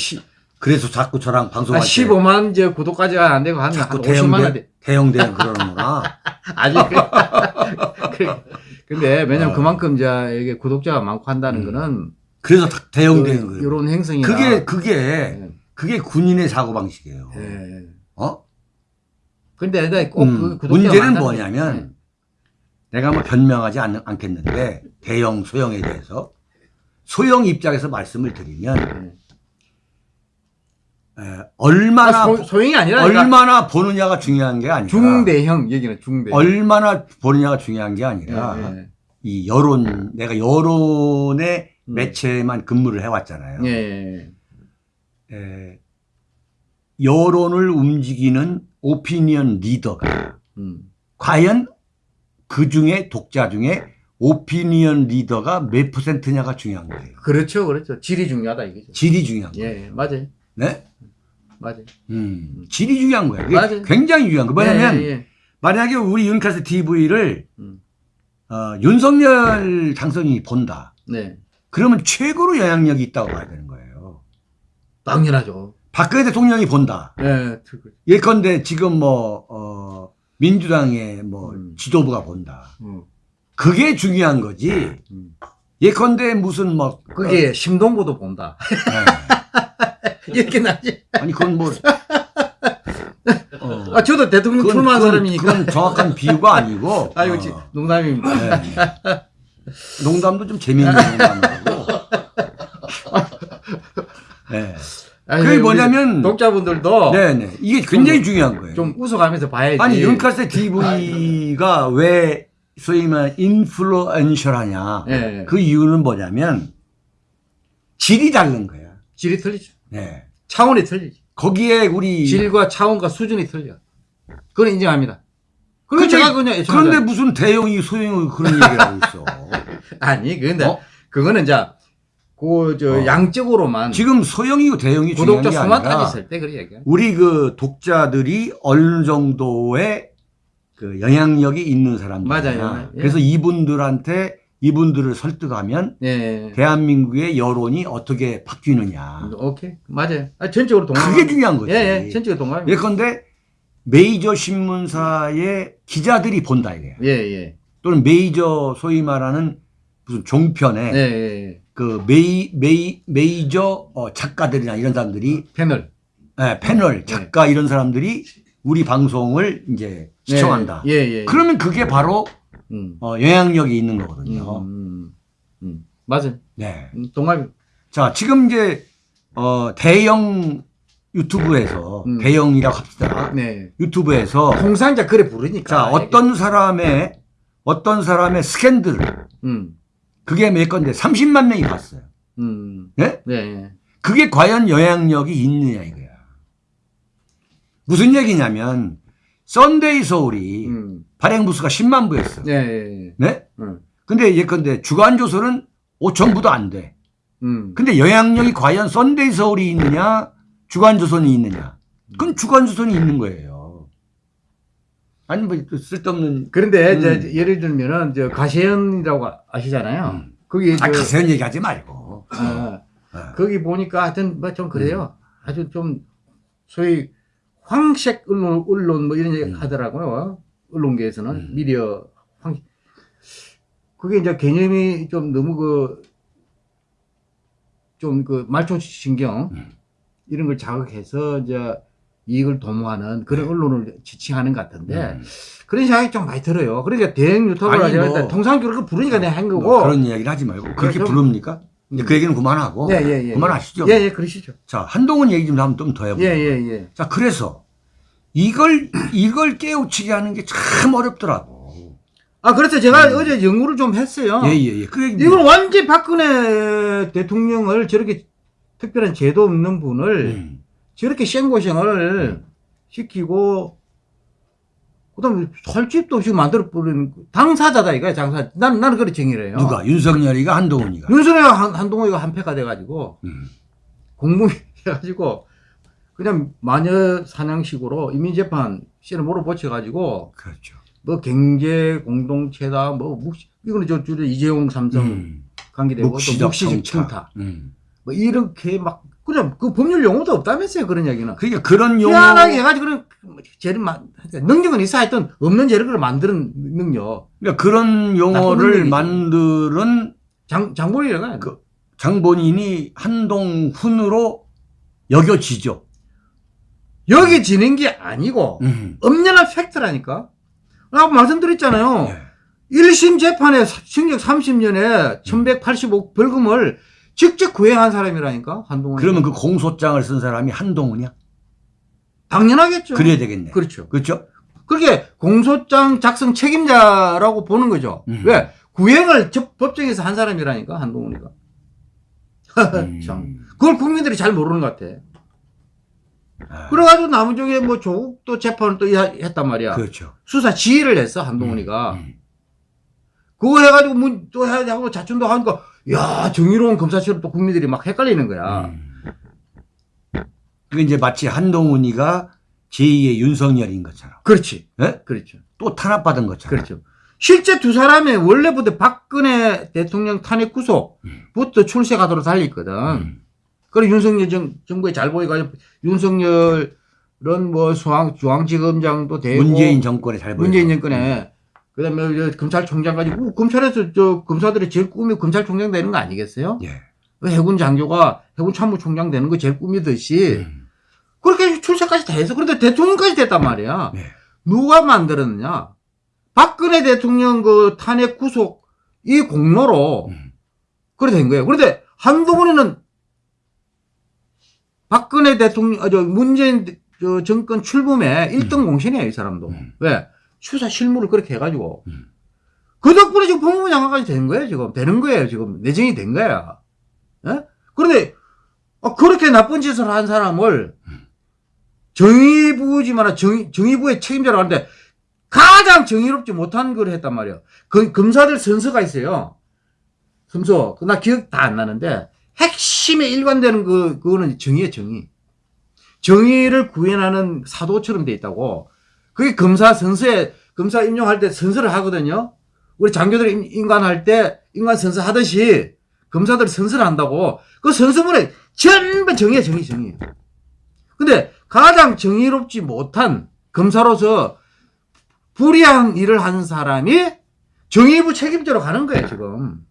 그래서 자꾸 저랑 아, 방송할 때 15만 저 구독까지가 안 되고 한, 한 자꾸 50만 원 대형 돼. 대형 대형 그러는구나. 아직 그- 그- 근데 왜냐면 아. 그만큼 이제 이게 구독자가 많고 한다는 음. 거는 그래서 다- 대형 대형 그래요. 이런 행성이 그게 그게 그게 군인의 사고 방식이에요. 예. 어? 근데 내가 꼭 음, 그 문제는 뭐냐면. 내가 뭐 변명하지 않, 않겠는데 대형 소형에 대해서 소형 입장에서 말씀을 드리면 에, 얼마나 아, 소, 소형이 아니라 얼마나 보느냐가 중요한 게 아니라 중대형 얘기는 중대형. 얼마나 보느냐가 중요한 게 아니라 예, 예. 이 여론 내가 여론의 음. 매체에만 근무를 해왔잖아요. 예, 예. 에, 여론을 움직이는 오피니언 리더가 음. 과연 그 중에 독자 중에 오피니언 리더가 몇 퍼센트냐가 중요한 거예요. 그렇죠, 그렇죠. 질이 중요하다 이거죠. 질이 중요한 거예요. 예, 예, 맞아요, 네? 맞아요. 음, 질이 중요한 거예요. 맞아요. 굉장히 중요한 거예요. 뭐냐면 예, 예. 만약에 우리 윤카스 TV를 음. 어, 윤석열 당선인이 본다. 네, 그러면 최고로 영향력이 있다고 봐야 되는 거예요. 당연하죠. 박근혜 대통령이 본다. 예, 그- 예컨대 지금 뭐 어, 민주당의 뭐 음. 지도부가 본다. 음, 그게 중요한 거지. 음. 예컨대 무슨 뭐 그게 심동보도 본다. 네. 이렇게 나지. 아니 그건 뭐 어, 아, 저도 대통령 출마한 사람이니까. 그건 정확한 비유가 아니고 아이고, 어, 지- 농담입니다. 네. 농담도 좀 재미있는 농담이고 네. 아니, 그게 뭐냐면 독자분들도 네네 이게 굉장히 중요한 거예요. 좀 웃어가면서 봐야지. 아니 윤카세 TV가 왜 소위 말하는 인플루언셜하냐 예, 그 이유는 뭐냐면 질이 다른 거야. 질이 틀리죠. 네. 차원이 틀리지. 거기에 우리 질과 차원과 수준이 틀려. 그건 인정합니다. 근데- 제가 그냥 그런데 무슨 대형이 소형이 그런 얘기를 하고 있어. 아니 근데 어? 그거는 자 그저 어. 양적으로만 지금 소형이고 대형이 중요한 구독자 게 수만 아니라 따졌을 때 그래 얘기해. 우리 그 독자들이 어느 정도의 그 영향력이 있는 사람들이냐. 맞아요. 예. 그래서 이분들한테 이분들을 설득하면 예. 대한민국의 여론이 어떻게 바뀌느냐. 오케이 맞아요. 아, 전적으로 동감. 그게 중요한 거지. 예, 예, 전적으로 동감. 예컨대 메이저 신문사의 기자들이 본다 이게. 예, 예, 또는 메이저 소위 말하는 무슨 종편에 예, 예. 그 메이 메이 메이저 어, 작가들이나 이런 사람들이 패널. 예, 패널 작가 이런 사람들이 우리 방송을 이제 시청한다. 예, 예. 예. 그러면 그게 바로 음. 어, 영향력이 있는 음, 거거든요. 음, 음. 맞아요. 네. 음, 동갑이. 자, 지금 이제 어, 대형 유튜브에서 음. 대형이라고 합시다. 네. 유튜브에서 통상자 그래 부르니까. 자, 어떤 사람의 어떤 사람의 스캔들 음. 그게 몇 건데 30만 명이 봤어요. 음. 네? 네. 그게 과연 영향력이 있느냐 이거야. 무슨 얘기냐면 썬데이 서울이 음. 발행 부수가 10만 부였어. 네. 네. 네? 음. 근데 예컨대 주간 조선은 5천 부도 안 돼. 음. 근데 영향력이 과연 썬데이 서울이 있느냐, 주간 조선이 있느냐? 그건 주간 조선이 있는 거예요. 아니 뭐또 쓸데없는 그런데 음. 이제 예를 들면은 저 가시현이라고 아시잖아요. 음. 거기 아 저- 가세현 얘기하지 말고. 어, 어. 거기 보니까 하여튼 뭐 좀 그래요. 음. 아주 좀 소위 황색 언론, 언론 뭐 이런 얘기 음. 하더라고요. 언론계에서는 음. 미디어 황 그게 이제 개념이 좀 너무 그 좀그 말초 신경 음. 이런 걸 자극해서 이제 이익을 도모하는 그런 언론을 지칭하는 것 같은데 네. 음. 그런 생각이 좀 많이 들어요. 그러니까 대형 유튜브를 하자 뭐. 통상적으로 그렇게 부르니까 내가 한 거고. 뭐 그런 이야기를 하지 말고 그렇게 좀- 부릅니까? 이제 그 얘기는 그만하고 예, 예, 예. 그만하시죠. 예, 예, 그러시죠. 자 한동훈 얘기 좀 한번 좀 더 해보죠. 예, 예, 예. 자 그래서 이걸 이걸 깨우치게 하는 게 참 어렵더라고. 아, 그래서 제가 어제 연구를 좀 했어요. 음. 예예 예. 그래 이건 완전 박근혜 대통령을 저렇게 특별한 제도 없는 분을 음. 저렇게 생고생을 시키고 그다음에 설집도 없이 만들어 버린 당사자다 이거야 당사. 난 나는 그렇게 정의를 해요. 누가 윤석열이가 한동훈이가. 윤석열 한, 한동훈이가 한패가 돼가지고 음. 공무위 해가지고 그냥 마녀 사냥식으로 이민재판 씨를 몰아붙여가지고 그렇죠. 뭐 경제 공동체다 뭐 묵시 이거는 저 줄에 이재용 삼성 음. 관계되고 또 묵시적 묵시적 청탁. 청탁 음. 뭐 이렇게 막 그냥 그 법률 용어도 없다면서요 그런 얘기는 그러니까 그런 용어 희한하게 해가지고 그런 죄를 만 능력은 있어 하여튼 없는 죄를 만드는 능력 그러니까 그런 용어를. 만드는 장 장본이라가 그 장본인이 한동훈으로 여겨지죠. 여기 지는 게 아니고 음. 엄연한 팩트라니까 아까 말씀드렸잖아요 예. 1심 재판에 징역 30년에 1185 벌금을 직접 구행한 사람이라니까 한동훈 그러면 그 공소장을 쓴 사람이 한동훈이야? 당연하겠죠 그래야 되겠네. 그렇죠 그렇죠? 그렇게 공소장 작성 책임자라고 보는 거죠. 음. 왜? 구행을 접- 법정에서 한 사람이라니까, 한동훈이가. 음. 참. 그걸 국민들이 잘 모르는 것 같아. 아, 그래가지고 나무쪽에 뭐 조국도 재판을 또 야- 했단 말이야. 그렇죠. 수사 지휘를 했어, 한동훈이가. 음. 그거 해가지고 문 또 해야 하고 자춘도 하니까, 야 정의로운 검사처럼 또 국민들이 막 헷갈리는 거야. 음. 그게 이제 마치 한동훈이가 제2의 윤석열인 것처럼. 그렇지. 예? 그렇죠. 또 탄압받은 것처럼. 그렇죠. 실제 두 사람의 원래부터 박근혜 대통령 탄핵 구속부터 출세가도록 달렸거든. 음. 그래 윤석열 정, 정부에 잘 보여가지고 윤석열은 뭐 중앙, 중앙지검장도 되고 문재인 정권에 잘 보여. 문재인 정권에 그 다음에 저 검찰총장까지 우, 검찰에서 저 검사들의 제일 꿈이 검찰총장 되는 거 아니겠어요? 예. 그 해군 장교가 해군 참모총장 되는 거 제일 꿈이듯이 음. 그렇게 출세까지 다 해서 그런데 대통령까지 됐단 말이야. 네. 누가 만들었느냐? 박근혜 대통령 그 탄핵 구속 이 공로로 음. 그래 된 거예요. 그런데 한동훈이는 박근혜 대통령, 아, 저 문재인 저 정권 출범에 1등 공신이에요, 이 사람도. 음. 왜? 추사 실무를 그렇게 해가지고. 음. 그 덕분에 지금 법무부 장관까지 된 거예요, 지금. 되는 거예요, 지금. 내정이 된 거야. 예? 그런데, 어, 그렇게 나쁜 짓을 한 사람을 정의부지만 정의, 정의부의 책임자라고 하는데 가장 정의롭지 못한 걸 했단 말이에요. 그 검사들 선서가 있어요. 선서. 나 기억 다 안 나는데 핵심에 일관되는 그, 그거는 정의예요, 정의. 정의를 구현하는 사도처럼 돼 있다고. 그게 검사 선서에, 검사 임용할 때 선서를 하거든요. 우리 장교들 임- 임관할 때 임관 선서 하듯이 검사들이 선서를 한다고. 그 선서문에 전부 정의야, 정의, 정의. 근데 가장 정의롭지 못한 검사로서 불의한 일을 한 사람이 정의부 책임자로 가는 거예요, 지금.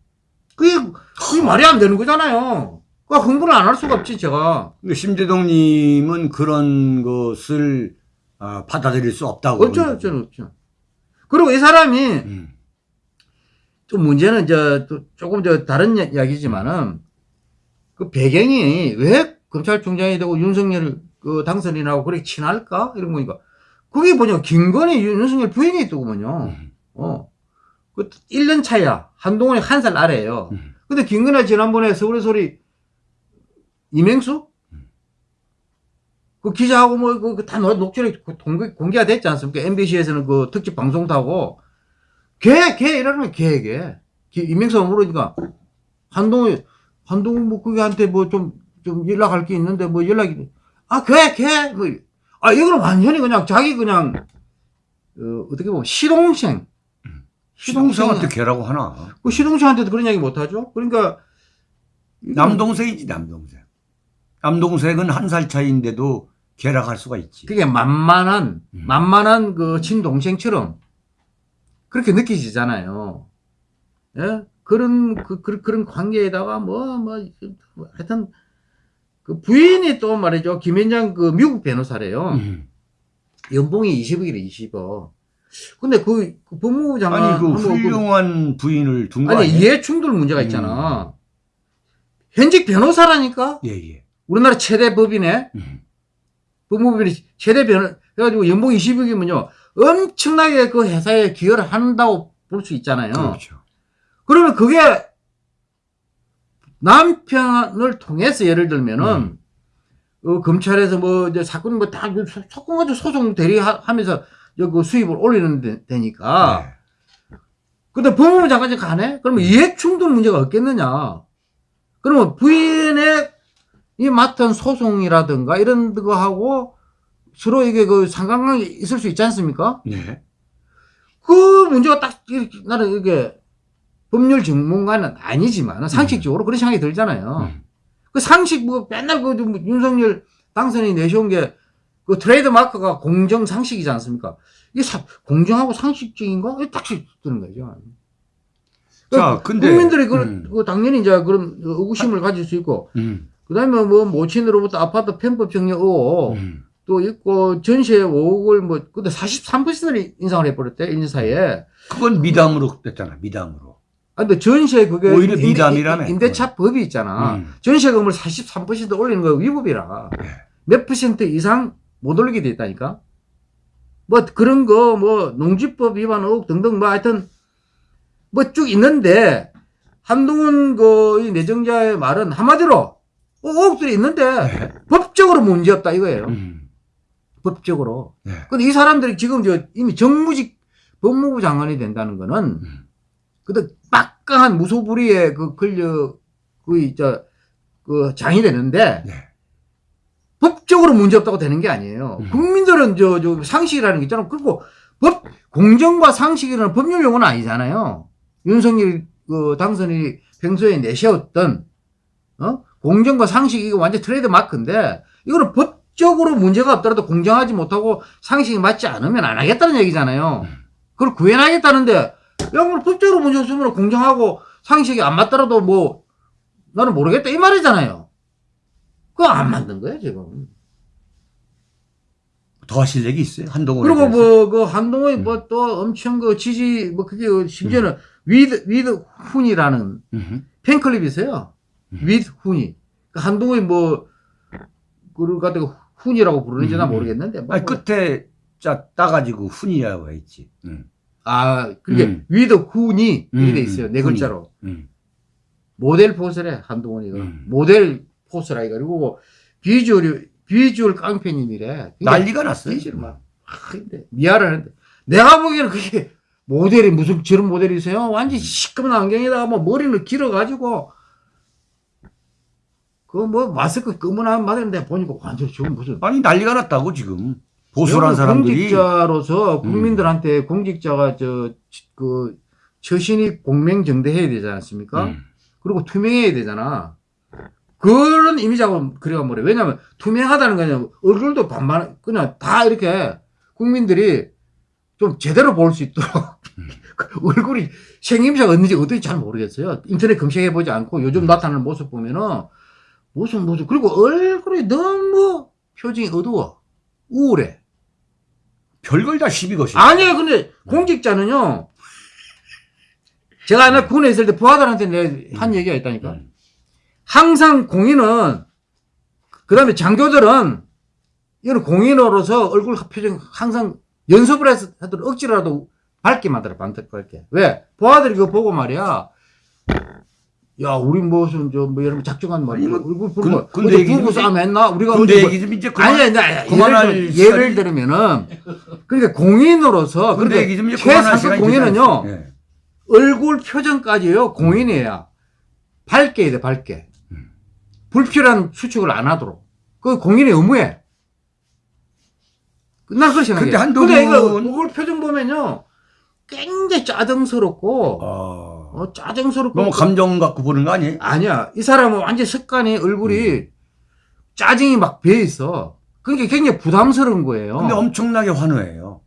그게, 그게 말이 안 되는 거잖아요. 그 흥분을 안할 수가 없지, 제가. 심재동님은 그런 것을 어, 받아들일 수 없다고. 어쩌, 어쩌, 없죠. 그리고 이 사람이 음. 좀 문제는 저, 또 조금 저 다른 이야- 이야기지만은 그 배경이 왜 검찰총장이 되고 윤석열 그 당선이 나고 그렇게 친할까? 이런 거니까. 그게 뭐냐. 김건희 윤- 윤석열 부인이 있더구먼요. 음. 어. 그 1년 차야. 한동훈이 한 살 아래예요. 음. 근데 김건희가 지난번에 서울의 소리 이맹수? 음. 그 기자하고 뭐, 그, 그다 녹취록이 공개, 공개가 됐지 않습니까? MBC에서는 그 특집 방송 타고. 걔, 걔 이러면 걔, 걔. 기- 이맹수가 모르니까. 한동훈, 한동훈 뭐 그게한테 뭐 좀, 좀 연락할 게 있는데 뭐 연락이, 아, 걔, 걔, 뭐. 아, 이거는 완전히 그냥 자기 그냥, 어, 어떻게 보면 시동생. 시동생한테 걔라고 하나. 그 시동생한테도 그런 이야기 못하죠? 그러니까. 남동생이지, 남동생. 남동생은 한 살 차이인데도 걔라고 할 수가 있지. 그게 만만한, 음. 만만한 그 친동생처럼 그렇게 느끼지잖아요. 예? 그런, 그, 그, 그런 관계에다가 뭐, 뭐, 하여튼, 그 부인이 또 말이죠. 김현장 그 미국 변호사래요. 음. 연봉이 20억이래, 20억. 근데 그, 그 법무부 장관. 아니, 그 그- 훌륭한 부인을 둔거 아니, 아니에요? 이해 충돌 문제가 있잖아. 현직 변호사라니까? 예, 예. 우리나라 최대 법인에 음. 법무부이 최대 변호, 해가지고 연봉 20억이면요. 엄청나게 그 회사에 기여를 한다고 볼 수 있잖아요. 그렇죠. 그러면 그게 남편을 통해서 예를 들면은, 음. 어, 검찰에서 뭐, 이제 사건 뭐 다, 사건 가지고 소송 대리하면서 그 수입을 올리는 데, 되니까. 네. 근데 법무부 장관이 가네? 그러면 이해충돌 문제가 없겠느냐? 그러면 부인의 이 맡은 소송이라든가 이런 거하고 서로 이게 그 상관관계 있을 수 있지 않습니까? 네. 그 문제가 딱 이렇게 나는 이게 법률 전문가는 아니지만 상식적으로 그런 생각이 들잖아요. 음. 그 상식 뭐 맨날 그 윤석열 당선이 내세운 게 그 트레이드 마크가 공정 상식이지 않습니까? 이게 사- 공정하고 상식적인가? 이게 딱 드는 거죠. 자, 근데. 국민들이 그, 음. 그 당연히 이제 그런 의구심을 가질 수 있고, 음. 그 다음에 뭐 모친으로부터 아파트 편법 정리 의혹 음. 또 있고, 전세 5억을 뭐, 근데 43%를 인상을 해버렸대, 1년 사이에. 그건 미담으로 됐잖아, 미담으로. 아, 근데 전세 그게. 오히려 미담이라며. 임대차 법이 있잖아. 음. 전세금을 43% 올리는 거 위법이라. 네. 몇 퍼센트 이상 못 올리게 돼 있다니까? 뭐 그런 거, 뭐 농지법 위반 의혹 등등 뭐 하여튼 뭐 쭉 있는데 한동훈 그이 내정자의 말은 한마디로 의혹들이 있는데 네. 법적으로 문제없다 이거예요. 음. 법적으로. 네. 근데 이 사람들이 지금 저 이미 정무직 법무부 장관이 된다는 거는 음. 그때 막강한 무소불위의 그 권력 그저그 장이 되는데 네. 법적으로 문제 없다고 되는 게 아니에요. 음. 국민들은 저, 저 상식이라는 게 있잖아. 그리고 법 공정과 상식이라는 법률 용어는 아니잖아요. 윤석열 그 당선이 평소에 내세웠던 어? 공정과 상식 이거 완전 트레이드 마크인데 이거는 법적으로 문제가 없더라도 공정하지 못하고 상식이 맞지 않으면 안 하겠다는 얘기잖아요. 그걸 구현하겠다는데 야, 뭐 법적으로 문제 없으면 공정하고 상식이 안 맞더라도 뭐 나는 모르겠다 이 말이잖아요. 그거 안 만든 거예요 지금. 더 하실 얘기 있어요? 한동훈. 그리고 뭐 그 한동훈이 음. 뭐 또 엄청 그 지지 뭐 그게 심지어는 with with 훈이라는 음. 팬클럽이 있어요. 음. with 훈이. 그 한동훈이 뭐 그걸 갖다가 훈이라고 부르는지 나 음. 모르겠는데. 뭐 아니, 끝에 짜 따가지고 훈이라고 했지. 음. 아 그게 음. with 훈이 음, 이게 돼 있어요. 음, 네 훈이. 글자로. 음. 모델 force래 한동훈이가 음. 모델 force라 이거 그리고 비주얼이 비주얼 깡패님이래. 난리가 났어요. 비주얼 막 아, 근데 미안을 하는데 내가 보기에는 그게 모델이 무슨 저런 모델이세요? 완전 시꺼먼 안경에다가 뭐 머리를 길어가지고 그 뭐 마스크 검은한 마스크인데 보니까 완전 지금 무슨 아니, 난리가 났다고, 지금. 보수란 사람들이. 공직자로서 음. 국민들한테 공직자가 저그 처신이 공명정대해야 되지 않습니까? 음. 그리고 투명해야 되잖아. 그런 이미지하고 그래가 뭐래. 왜냐면 투명하다는 거냐. 얼굴도 반반, 그냥 다 이렇게 국민들이 좀 제대로 볼 수 있도록 음. 그 얼굴이 생김새가 어떤지 어떤지 잘 모르겠어요. 인터넷 검색해보지 않고 요즘 음. 나타나는 모습 보면은 무슨 무슨 그리고 얼굴이 너무 표정이 어두워. 우울해. 별걸 다 시비 것이. 아니에요. 근데 공직자는요. 제가 옛날 군에 있을 때 부하들한테 내가 한 얘기가 있다니까. 음. 항상 공인은 그 다음에 장교들은 이런 공인으로서 얼굴 표정 항상 연습을 해서 하더라도 억지라도 밝게 만들어 반짝거리게 왜 부하들이 그거 보고 말이야 야 우리 무슨 저뭐 이런 작정한 말 아니, 뭐 얼굴 군대 어디 얘기 좀 부부 싸움 했나 우리가 근데 뭐- 얘기 좀 이제 그만. 아니, 아니, 그만할 예를, 들- 예를 시간이- 들면은, 그러니까 공인으로서, 근데 그러니까 얘기 좀 이제 최상급 시간이 공인은요? 예. 얼굴 표정까지요, 공인이야. 밝게 해야 돼, 밝게. 음. 불필요한 수축을 안 하도록. 그 공인의 의무에. 난 그렇게 생각해. 근데 한동훈- 근데 이거 얼굴 표정 보면요, 굉장히 짜증스럽고, 어. 어, 짜증스럽고. 너무 감정 갖고 보는 거 아니에요? 아니야. 이 사람은 완전 습관이 얼굴이 짜증이 막 배어 있어. 그게 굉장히 부담스러운 거예요. 근데 엄청나게 환호해요.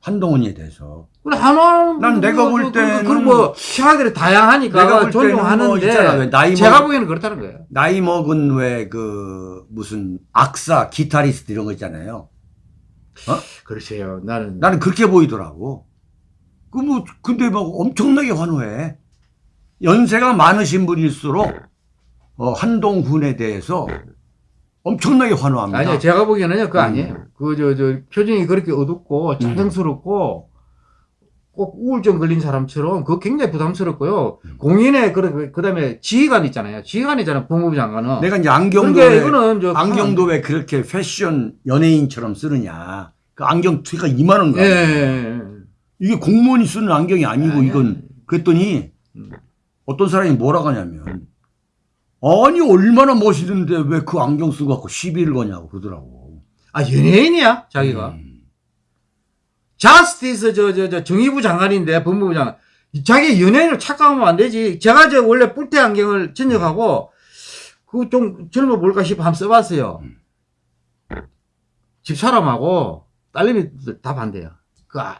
한동훈에 대해서. 그래 하나는 난 내가 볼 때는- 그리고 뭐 시야들이 다양하니까 내가 볼 때는 뭐 존중하는데 왜 나이 제가 먹- 보기에는 그렇다는 거예요. 나이 먹은 왜 그 무슨 악사, 기타리스트 이런 거 있잖아요. 그렇지요. 나는 나는 그렇게 보이더라고. 그 뭐 근데 막 엄청나게 환호해. 연세가 많으신 분일수록 어, 한동훈에 대해서 엄청나게 환호합니다. 아니요. 제가 보기에는요. 그거 음. 아니에요. 그저 저 표정이 그렇게 어둡고 짜증스럽고 꼭 우울증 걸린 사람처럼 그거 굉장히 부담스럽고요. 음. 공인의 그 그 다음에 지휘관 있잖아요. 지휘관이잖아요. 법무부 장관은. 내가 이제 안경도 그러니까 왜, 이거는 저 안경도 왜 그렇게 패션 연예인처럼 쓰느냐. 그 안경 투가 2만 원 예, 가요. 예, 예. 이게 공무원이 쓰는 안경이 아니고 아니야. 이건 그랬더니 음. 어떤 사람이 뭐라고 하냐면 아니 얼마나 멋있는데 왜 그 안경 쓰고 갖고 시비를 거냐고 그러더라고. 아 연예인이야 자기가. 음. 자스티스 저 저 저 정의부 장관인데 법무부 장관 자기 연예인을 착각하면 안 되지. 제가 저 원래 뿔테 안경을 전역하고 그좀 젊어 볼까 싶어 한번 써봤어요. 음. 집 사람하고 딸내미 다 반대야. 그 아,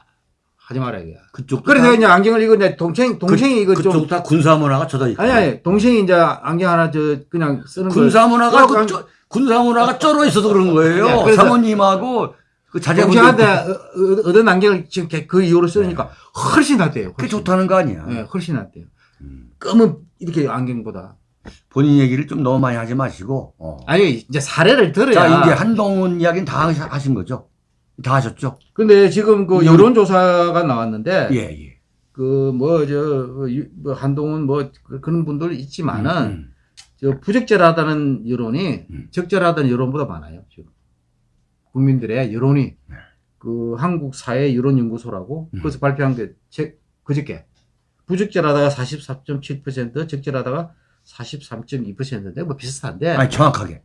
하지 마라 이게. 그쪽 그래서 이제 안경을 이거 내 동생 동생이 이거 좀 그쪽 다 군사 문화가 젖어 있고. 아니 아니 동생이 이제 안경 하나 저 그냥 쓰는 거 군사 문화가 그그 쩌- 군사 문화가 쩔어 있어서 그런 거예요. 야, 그래서- 사모님하고 그 자제분들 동생한테 어- 어- 얻은 안경을 지금 걔그 이후로 쓰니까 훨씬 낫대요. 그게 훨씬. 좋다는 거 아니야. 예, 훨씬 낫대요. 음. 검은 이렇게 안경보다. 본인 얘기를 좀 너무 많이 하지 마시고. 어. 아니 이제 사례를 들어야. 자 이제 한동훈 이야기는 다 하신 거죠? 다 하셨죠? 근데 지금 그 여기- 여론조사가 나왔는데 예 예. 그 뭐저뭐 한동훈 뭐 그- 그런 분들 있지만은 음, 저 부적절하다는 여론이 음. 적절하다는 여론보다 많아요 지금 국민들의 여론이 네. 그 한국 사회 여론 연구소라고 음. 그래서 발표한 게책 그저께 부적절하다가 44.7% 적절하다가 43.2%인데 뭐 비슷한데 아니 정확하게.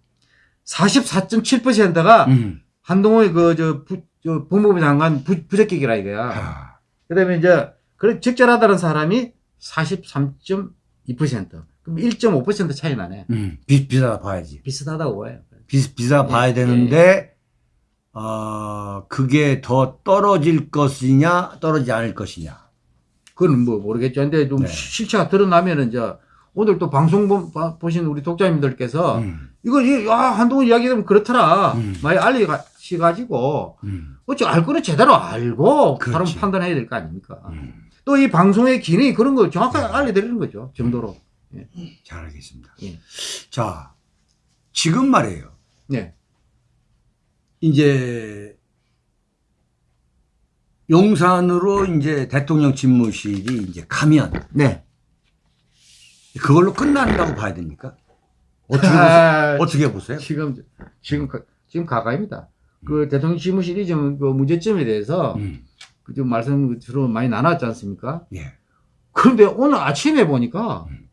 44.7%가 음. 한동훈의 그저 저 법무부 장관 부, 부적격이라 이거야. 아, 그다음에 이제 그래 적절하다는 사람이 43.2%. 그럼 1.5% 차이 나네. 음. 비, 비싸 봐야지. 비슷하다고 봐요. 비, 비싸 예, 봐야 되는데 어, 그게 더 떨어질 것이냐 떨어지지 않을 것이냐. 그건 뭐 모르겠죠. 근데 좀 네. 실체가 드러나면은 이제 오늘 또 방송 보, 봐- 보신 우리 독자님들께서 음. 이거 이- 아 한동훈 이야기 되면 그렇더라. 음. 많이 알리 가지고 음. 어찌 알 거는 제대로 알고 바로 그렇지. 판단해야 될 거 아닙니까? 음. 또이 방송의 기능이 그런 걸 정확하게 알려드리는 거죠. 정도로. 잘 알겠습니다. 예. 자, 지금 말이에요. 네. 이제 용산으로 이제 대통령 집무실이 이제 가면 네. 그걸로 끝난다고 봐야 됩니까? 어떻게 보세요? 아, 어떻게 보세요? 지금 지금 가- 지금 가까입니다. 그 대통령 집무실이 좀 그 문제점에 대해서 음. 그좀 말씀 주로 많이 나눴지 않습니까? 예. 그런데 오늘 아침에 보니까 음.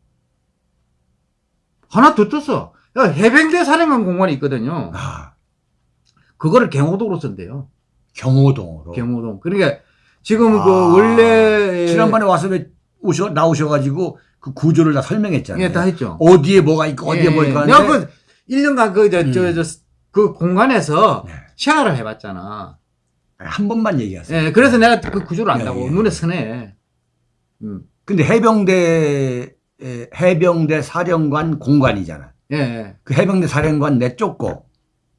하나 더 떴어. 야, 해병대 사령관 공간이 있거든요. 아, 그거를 경호도로 쓴대요. 경호동으로. 경호동. 그러니까 지금 아, 그 원래 지난번에 와서 왜 오셔 나오셔가지고 그 구조를 다 설명했잖아요. 예, 다 했죠. 어디에 뭐가 있고 어디에 예, 뭐가 예. 있고 내가 그 1년간 그, 저, 음. 저, 저, 그 공간에서 네. 생활을 해봤잖아. 한 번만 얘기하세요. 예, 그래서 내가 그 구조를 안다고. 예, 예. 눈에 선해. 음. 근데 해병대 에, 해병대 사령관 공간이잖아. 예, 예. 그 해병대 사령관 내쫓고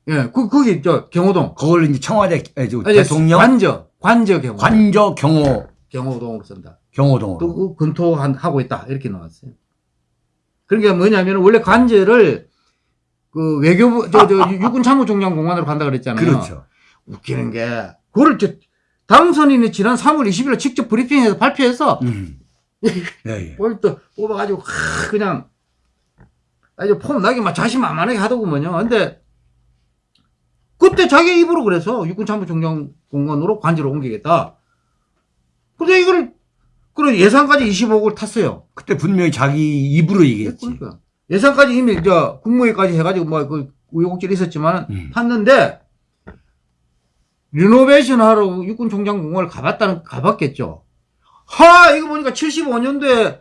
예, 그, 거기, 저, 경호동. 그걸 이제 청와대 에, 저 아니, 대통령 관저, 관저 경호. 관저 경호 경호동으로 쓴다. 경호동으로. 또, 그 검토하고 있다. 이렇게 나왔어요. 그러니까 뭐냐면, 원래 관저를, 그, 외교부, 저, 저, 육군 참모총장 공관으로 간다 그랬잖아요. 그렇죠. 웃기는 게, 그거를 저, 당선인이 지난 3월 20일 직접 브리핑해서 발표해서, 음. 예, 예. 뭘또 뽑아가지고, 하, 그냥, 아주 폼 나게 막 자신만만하게 하더구먼요. 근데, 그때 자기 입으로 그래서 육군 참모총장 공관으로 관저로 옮기겠다. 근데 이걸, 그런 예산까지 25억을 탔어요. 그때 분명히 자기 입으로 얘기했지. 그러니까. 예산까지 이미 저 국무회까지 해가지고 뭐그 우여곡절이 있었지만 음. 탔는데 리노베이션 하러 육군 총장 공원을 가봤다는 가봤겠죠. 하 이거 보니까 75년도에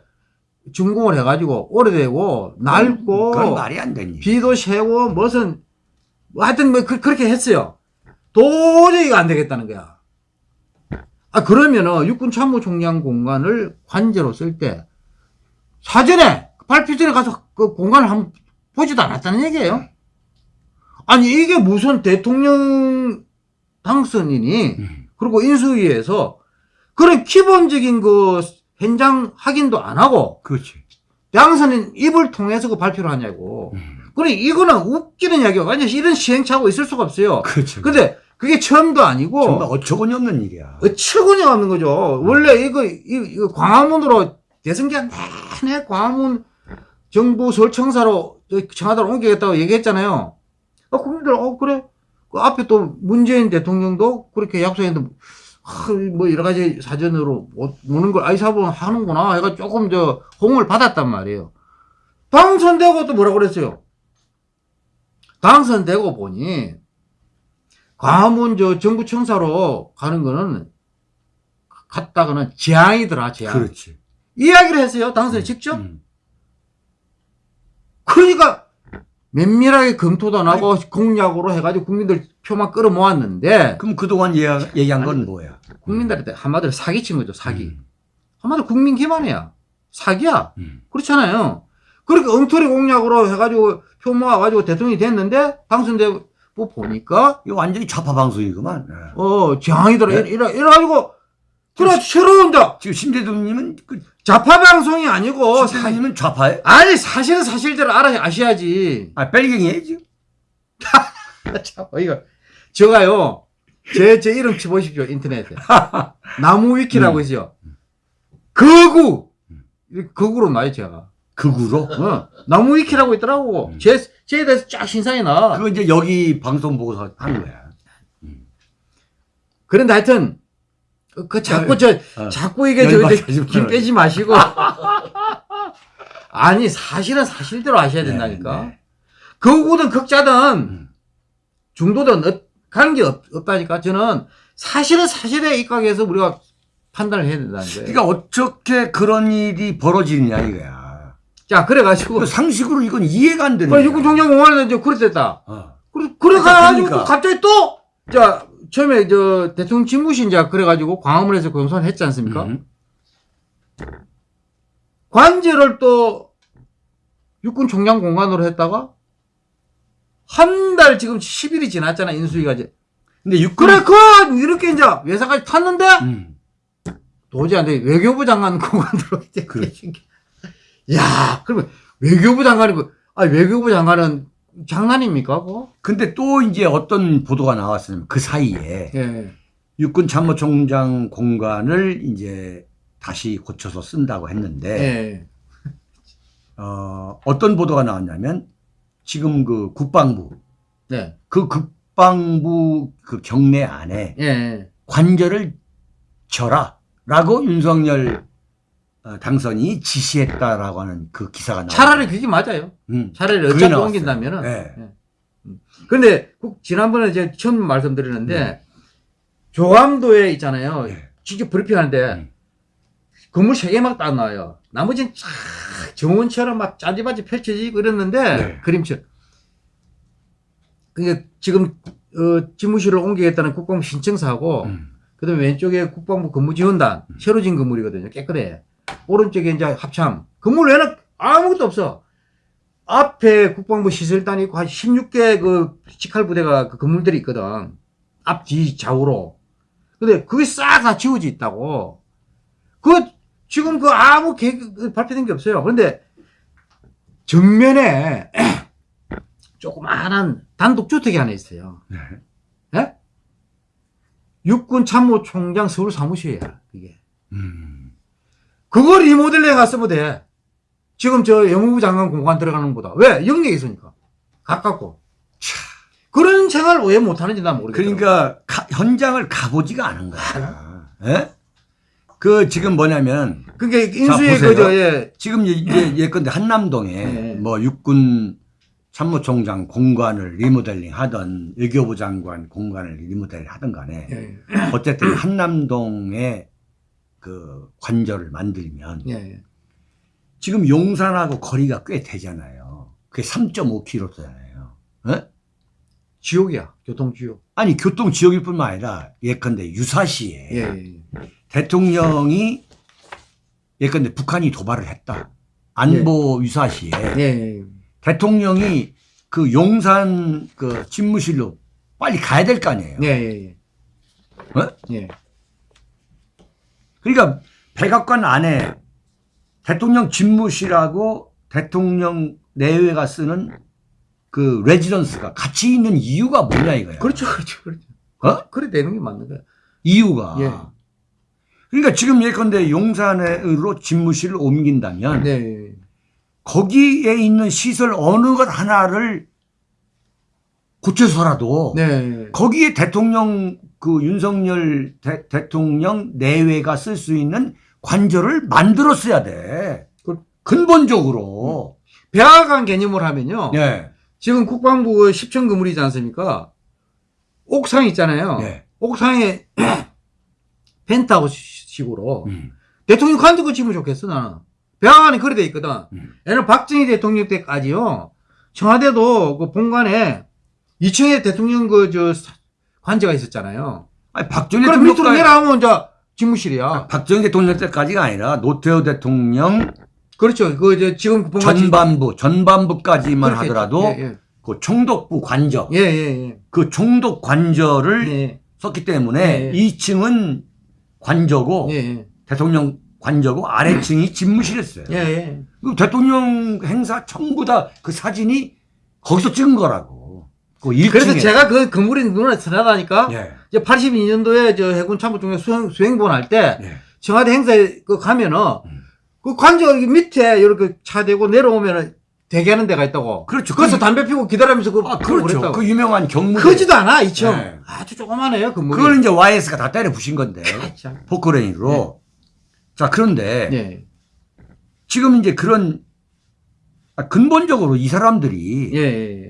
준공을 해가지고 오래되고 낡고 그건 말이 안 되니. 비도 새고 무슨 뭐 하여튼 뭐 그, 렇게 했어요. 도저히 안 되겠다는 거야. 아 그러면은 육군 참모총장 공간을 관제로 쓸 때 사전에 발표 전에 가서 그 공간을 한번 보지도 않았다는 얘기예요. 아니 이게 무슨 대통령 당선인이 음. 그리고 인수위에서 그런 기본적인 그 현장 확인도 안 하고 그렇지. 당선인 입을 통해서 그 발표를 하냐고. 음. 그래 이거는 웃기는 이야기가 완전 이런 시행착오가 있을 수가 없어요. 그렇죠. 근데 그게 처음도 아니고 정말 어처구니 없는 일이야. 어처구니가 없는 거죠. 원래 이거, 이- 이거 광화문으로 대선기간 내내 광화문 정부 서울청사로 저 청와대로 옮기겠다고 얘기했잖아요. 아, 국민들 어 그래 그 앞에 또 문재인 대통령도 그렇게 약속했는데 아, 뭐 여러 가지 사전으로 오- 오는 걸 아이사본 하는구나 해가 조금 저 홍을 받았단 말이에요. 당선되고 또 뭐라 그랬어요? 당선되고 보니 광화문 저 정부 청사로 가는 거는 갔다가는 재앙이더라 재앙. 그렇지. 이야기를 했어요 당선이 직접. 음. 그러니까 면밀하게 검토도 안 하고 공약으로 해가지고 국민들 표만 끌어모았는데 그럼 그동안 얘기한, 얘기한 건 뭐야? 국민들한테 한마디로 사기친 거죠 사기. 음. 한마디로 국민 기만이야. 사기야. 음. 그렇잖아요. 그렇게 엉터리 공약으로 해가지고 표 모아가지고 대통령이 됐는데 당선되고 보니까 이거 완전히 좌파 방송이구만. 예. 어 재앙이더라. 네? 이래, 이래, 이래가지고 그래 새로운 자 지금 심재동님은 그 좌파 방송이 아니고 사, 심재동님은 좌파에? 아니 사실은 사실대로 알아 아셔야지. 아 뺄갱이에 지금? 참 이거 제가요 제 제 이름 쳐보십시오 인터넷에 나무 위키라고 음. 있어요. 거구 이렇게 거구로 나요 제가. 극우로? 어, 나무 위키라고 있더라고. 음. 제 제에 대해서 쫙 신상이 나. 그거 이제 여기 방송 보고서 하는 거야. 그런데 하여튼 그, 그 자꾸 저 어. 자꾸 이게 저 열받게 이제 하지 김 말아요. 빼지 마시고 아니 사실은 사실대로 아셔야 된다니까. 네, 네. 거구든 극자든 음. 중도든 어- 관계 없, 없다니까. 저는 사실은 사실에 입각해서 우리가 판단을 해야 된다는 거예요. 그러니까 어떻게 그런 일이 벌어지느냐 이거야. 자 그래가지고 그 상식으로 이건 이해가 안 되는 그 거야. 육군 총장공원에서 이제 그랬댔다. 어. 그래 그래가지고 그러니까. 갑자기 또자 처음에 저 대통령 집무실자 그래가지고 광화문에서 공선을 했지 않습니까? 음. 관제를 또 육군 총장 공간으로 했다가 한 달 지금 10일이 지났잖아 인수위가 이제 근데 육군 그래 그 이렇게 이제 외사까지 탔는데 음. 도저히 안 돼. 외교부 장관 공간으로 이제 그래. 야 그러면 외교부 장관이 그, 아 외교부 장관은 장난입니까 그거? 근데 또 이제 어떤 보도가 나왔으면 그 사이에 예. 육군 참모총장 공간을 이제 다시 고쳐서 쓴다고 했는데 예. 어, 어떤 보도가 나왔냐면 지금 그 국방부 네. 그 국방부 그 경내 안에 예. 관절을 쳐라라고 윤석열 어, 당선이 지시했다라고 하는 그 기사가 나왔어요. 차라리 그게 맞아요. 음. 차라리 어차피. 옮긴다면은. 네. 예. 음. 근데 국- 지난번에 제가 처음 말씀드렸는데 네. 조감도에 있잖아요. 네. 직접 브리핑하는데 음. 건물 세개막딱 나와요. 나머지는 쫙 정원처럼 막 짜지바지 펼쳐지고 이랬는데 네. 그림처럼. 그게 지금 어, 집무실을 옮기겠다는 국방부 신청사하고 음. 그다음에 왼쪽에 국방부 근무지원단 새로 진 건물이거든요. 깨끗해. 오른쪽에 이제 합참 건물 외에는 아무것도 없어. 앞에 국방부 시설단이 있고 한 16개 그 직할 부대가 그 건물들이 있거든. 앞, 뒤, 좌우로. 근데 그게 싹 다 지워져 있다고. 그, 지금 그 아무 계획 발표된 게 없어요. 그런데 정면에 조그마한 단독주택이 하나 있어요. 네. 예? 육군 참모총장 서울 사무실이야, 그게. 음. 그걸 리모델링 갔으면 돼. 지금 저 영무부 장관 공간 들어가는 것보다. 왜? 영역에 있으니까. 가깝고. 그런 생활을 왜 못하는지 난 모르겠어. 그러니까 가- 현장을 가보지가 않은 거야. 예? 그 지금 뭐냐면 그게 인수의. 그저, 예. 지금 예- 예- 예컨대 한남동에 네. 뭐 육군 참모총장 공간을 리모델링 하던 외교부 장관 공간을 리모델링 하던 간에 예, 어쨌든 한남동에 그 관저를 만들면 예, 예. 지금 용산하고 거리가 꽤 되잖아요. 그게 3.5km잖아요. 어? 지옥이야. 교통지옥. 아니 교통 지역일 뿐만 아니라 예컨대 유사시에 예, 예. 대통령이 예컨대 북한이 도발을 했다. 안보 유사시에 예, 예. 대통령이 그 용산 그 집무실로 빨리 가야 될 거 아니에요. 예, 예, 예. 어? 예. 그러니까 백악관 안에 대통령 집무실하고 대통령 내외가 쓰는 그 레지던스가 같이 있는 이유가 뭐냐 이거야. 그렇죠, 그렇죠, 그렇죠. 어? 그래 되는 게 맞는 거야. 이유가. 예. 그러니까 지금 예컨대 용산으로 집무실을 옮긴다면 네, 예. 거기에 있는 시설 어느 것 하나를 고쳐서라도 네. 거기에 대통령 그 윤석열 대, 통령 내외가 쓸 수 있는 관절을 만들었어야 돼. 그- 근본적으로. 백악관 개념을 하면요. 예. 지금 국방부 10층 건물이지 않습니까? 옥상 있잖아요. 예. 옥상에 펜트하우스식으로 음. 대통령 관두고 지면 좋겠어 나는. 백악관이 그래 돼 있거든. 음. 얘는 박정희 대통령 때까지요. 청와대도 그 본관에 2층에 대통령 그 저 관저가 있었잖아요. 아니, 박정희 그럼 밑으로 내려가면 이제 집무실이야. 박정희 대통령 때까지가 아니라 노태우 대통령 그렇죠. 그저 지금 그 전반부 전반부까지만 하더라도 예, 그 총독부 관저 예, 예, 예. 그 총독 관저를 예, 예, 썼기 때문에 예. 2층은 관저고 예, 예, 대통령 관저고 아래층이 집무실이었어요. 예, 예. 그 대통령 행사 전부 다 그 사진이 거기서 찍은 거라고. 그 1층에. 그래서 제가 그 건물이 눈에 선하다니까. 예. 이제 82년도에 저 해군 참모총장 수행, 수행본 할때 예. 청와대 행사에 그 가면은 음. 그 관저 밑에 이렇게 차 대고 내려오면은 대기하는 데가 있다고. 그렇죠. 거기서 그- 담배 피고 기다리면서 그 아, 그렇죠. 그랬다고. 그 유명한 경무대. 크지도 않아 2층. 네. 아주 조그만해요 건물이. 그걸 이제 YS가 다 때려 부신 건데. 아, 참. 포크레인으로. 자, 그런데 예, 지금 이제 그런 아, 근본적으로 이 사람들이 예, 예, 예.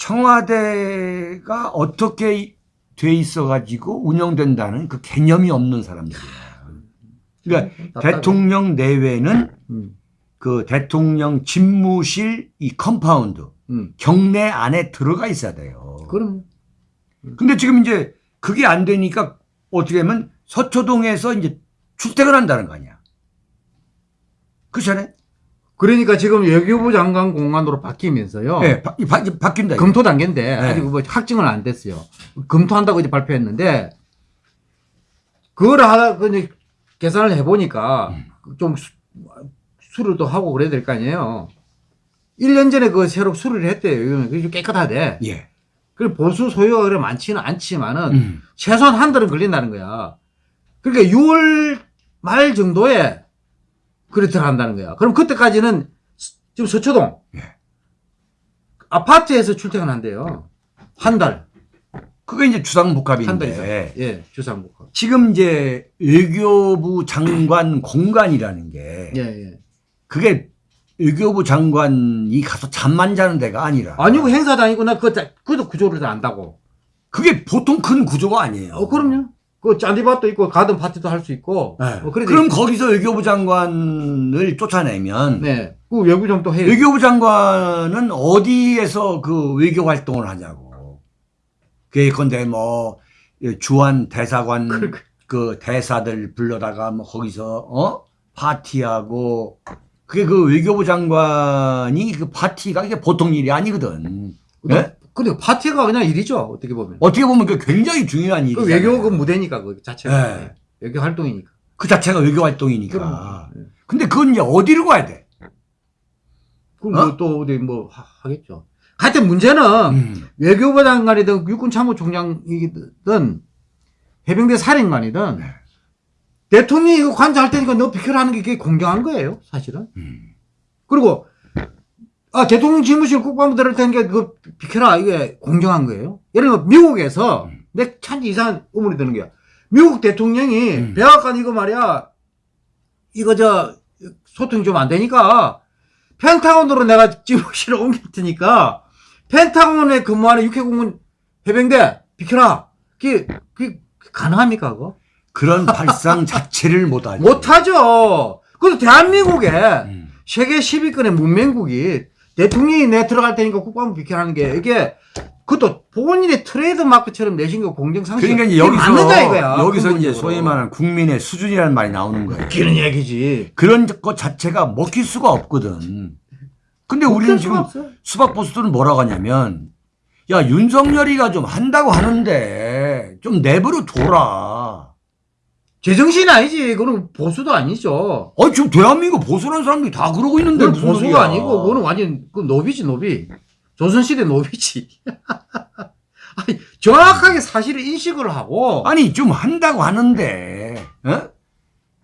청와대가 어떻게 돼 있어가지고 운영된다는 그 개념이 없는 사람들이야. 그러니까 답답해. 대통령 내외는 음, 그 대통령 집무실 이 compound 음. 경내 안에 들어가 있어야 돼요. 그럼 근데 지금 이제 그게 안 되니까 어떻게 하면 서초동에서 이제 출퇴근 한다는 거 아니야. 그렇잖아요? 그러니까 지금 외교부 장관 공간으로 바뀌면서요. 예, 바, 바, 바뀐다. 검토 단계인데 네. 아직 뭐 확정은 안 됐어요. 검토한다고 이제 발표했는데 그걸 하다 그 계산을 해보니까 음. 좀 수, 수를 또 하고 그래야 될 거 아니에요. 1년 전에 그 새로 수리를 했대요. 그게 깨끗하대. 예. 그 보수 소요가 그래 많지는 않지만은 음. 최소한 한 달은 걸린다는 거야. 그러니까 6월 말 정도에 그래 들어간다는 거야. 그럼 그때까지는 스- 지금 서초동 예. 아파트에서 출퇴근한대요. 한 달. 그게 이제 한 달. 주상복합인데 예, 주상복합. 지금 이제 외교부 장관 공간이라는 게 예, 예. 그게 외교부 장관이 가서 잠만 자는 데가 아니라 아니고 행사장이구나. 그거, 그것도 구조를 다 안다고. 그게 보통 큰 구조가 아니에요. 어, 그럼요. 그 잔디밭도 있고 가든 파티도 할 수 있고. 네. 뭐 그럼 거기서 외교부 장관을 쫓아내면 네. 그 외부 좀또 해요. 외교부 장관은 어디에서 그 외교 활동을 하냐고. 예컨대 뭐 주한 대사관 그러니까. 그 대사들 불러다가 뭐 거기서 어 파티하고 그게 그 외교부 장관이 그 파티가 이게 보통 일이 아니거든. 예? 근데 파티가 그냥 일이죠. 어떻게 보면. 어떻게 보면 그 굉장히 중요한 일이 그 외교 그 무대니까 그 자체가 네. 외교 활동이니까. 그 자체가 외교 활동이니까. 그럼. 예. 근데 그건 이제 어디로 가야 돼? 그럼 어? 뭐또 어디 뭐 하, 하겠죠. 하여튼 문제는 음. 외교부 장관이든 육군 참모총장이든 해병대 사령관이든 네. 대통령이 이거 관장할 테니까 너 비켜라 하는 게 그게 공정한 거예요, 사실은. 음. 그리고 아 대통령 집무실 국방부 들을 테니까 그거 비켜라 이게 공정한 거예요. 예를 들어 미국에서 음. 내참 이상한 의문이 드는 게야. 미국 대통령이 음. 백악관 이거 말이야 이거 저 소통이 좀 안 되니까 펜타곤으로 내가 집무실을 옮길 테니까 펜타곤에 근무하는 육해공군 해병대 비켜라. 그게 그게 가능합니까 그거? 그런 발상 자체를 못하죠. 못하죠. 그래서 대한민국에 음. 세계 10위권의 문명국이 대통령이 내 들어갈 테니까 국방부 비켜라는 게 이게 그것도 본인의 트레이드 마크처럼 내신 거 공정상식 그러니까 이제 여기서 맞는다 이거야 여기서 이제. 소위 말하는 국민의 수준이라는 말이 나오는 거예요. 웃기는 얘기지 그런 것 자체가 먹힐 수가 없거든. 근데 우리는 지금. 수박 보수들은 뭐라고 하냐면 야 윤석열이가 좀 한다고 하는데 좀 내버려 둬라. 제정신 아니지. 그건 보수도 아니죠. 아 지금 대한민국 보수라는 사람들이 다 그러고 있는데 그건 보수가 소리야. 아니고 그거는 완전 그 노비지 노비. 조선시대 노비지. 아니, 정확하게 사실을 인식을 하고. 아니 좀 한다고 하는데 어?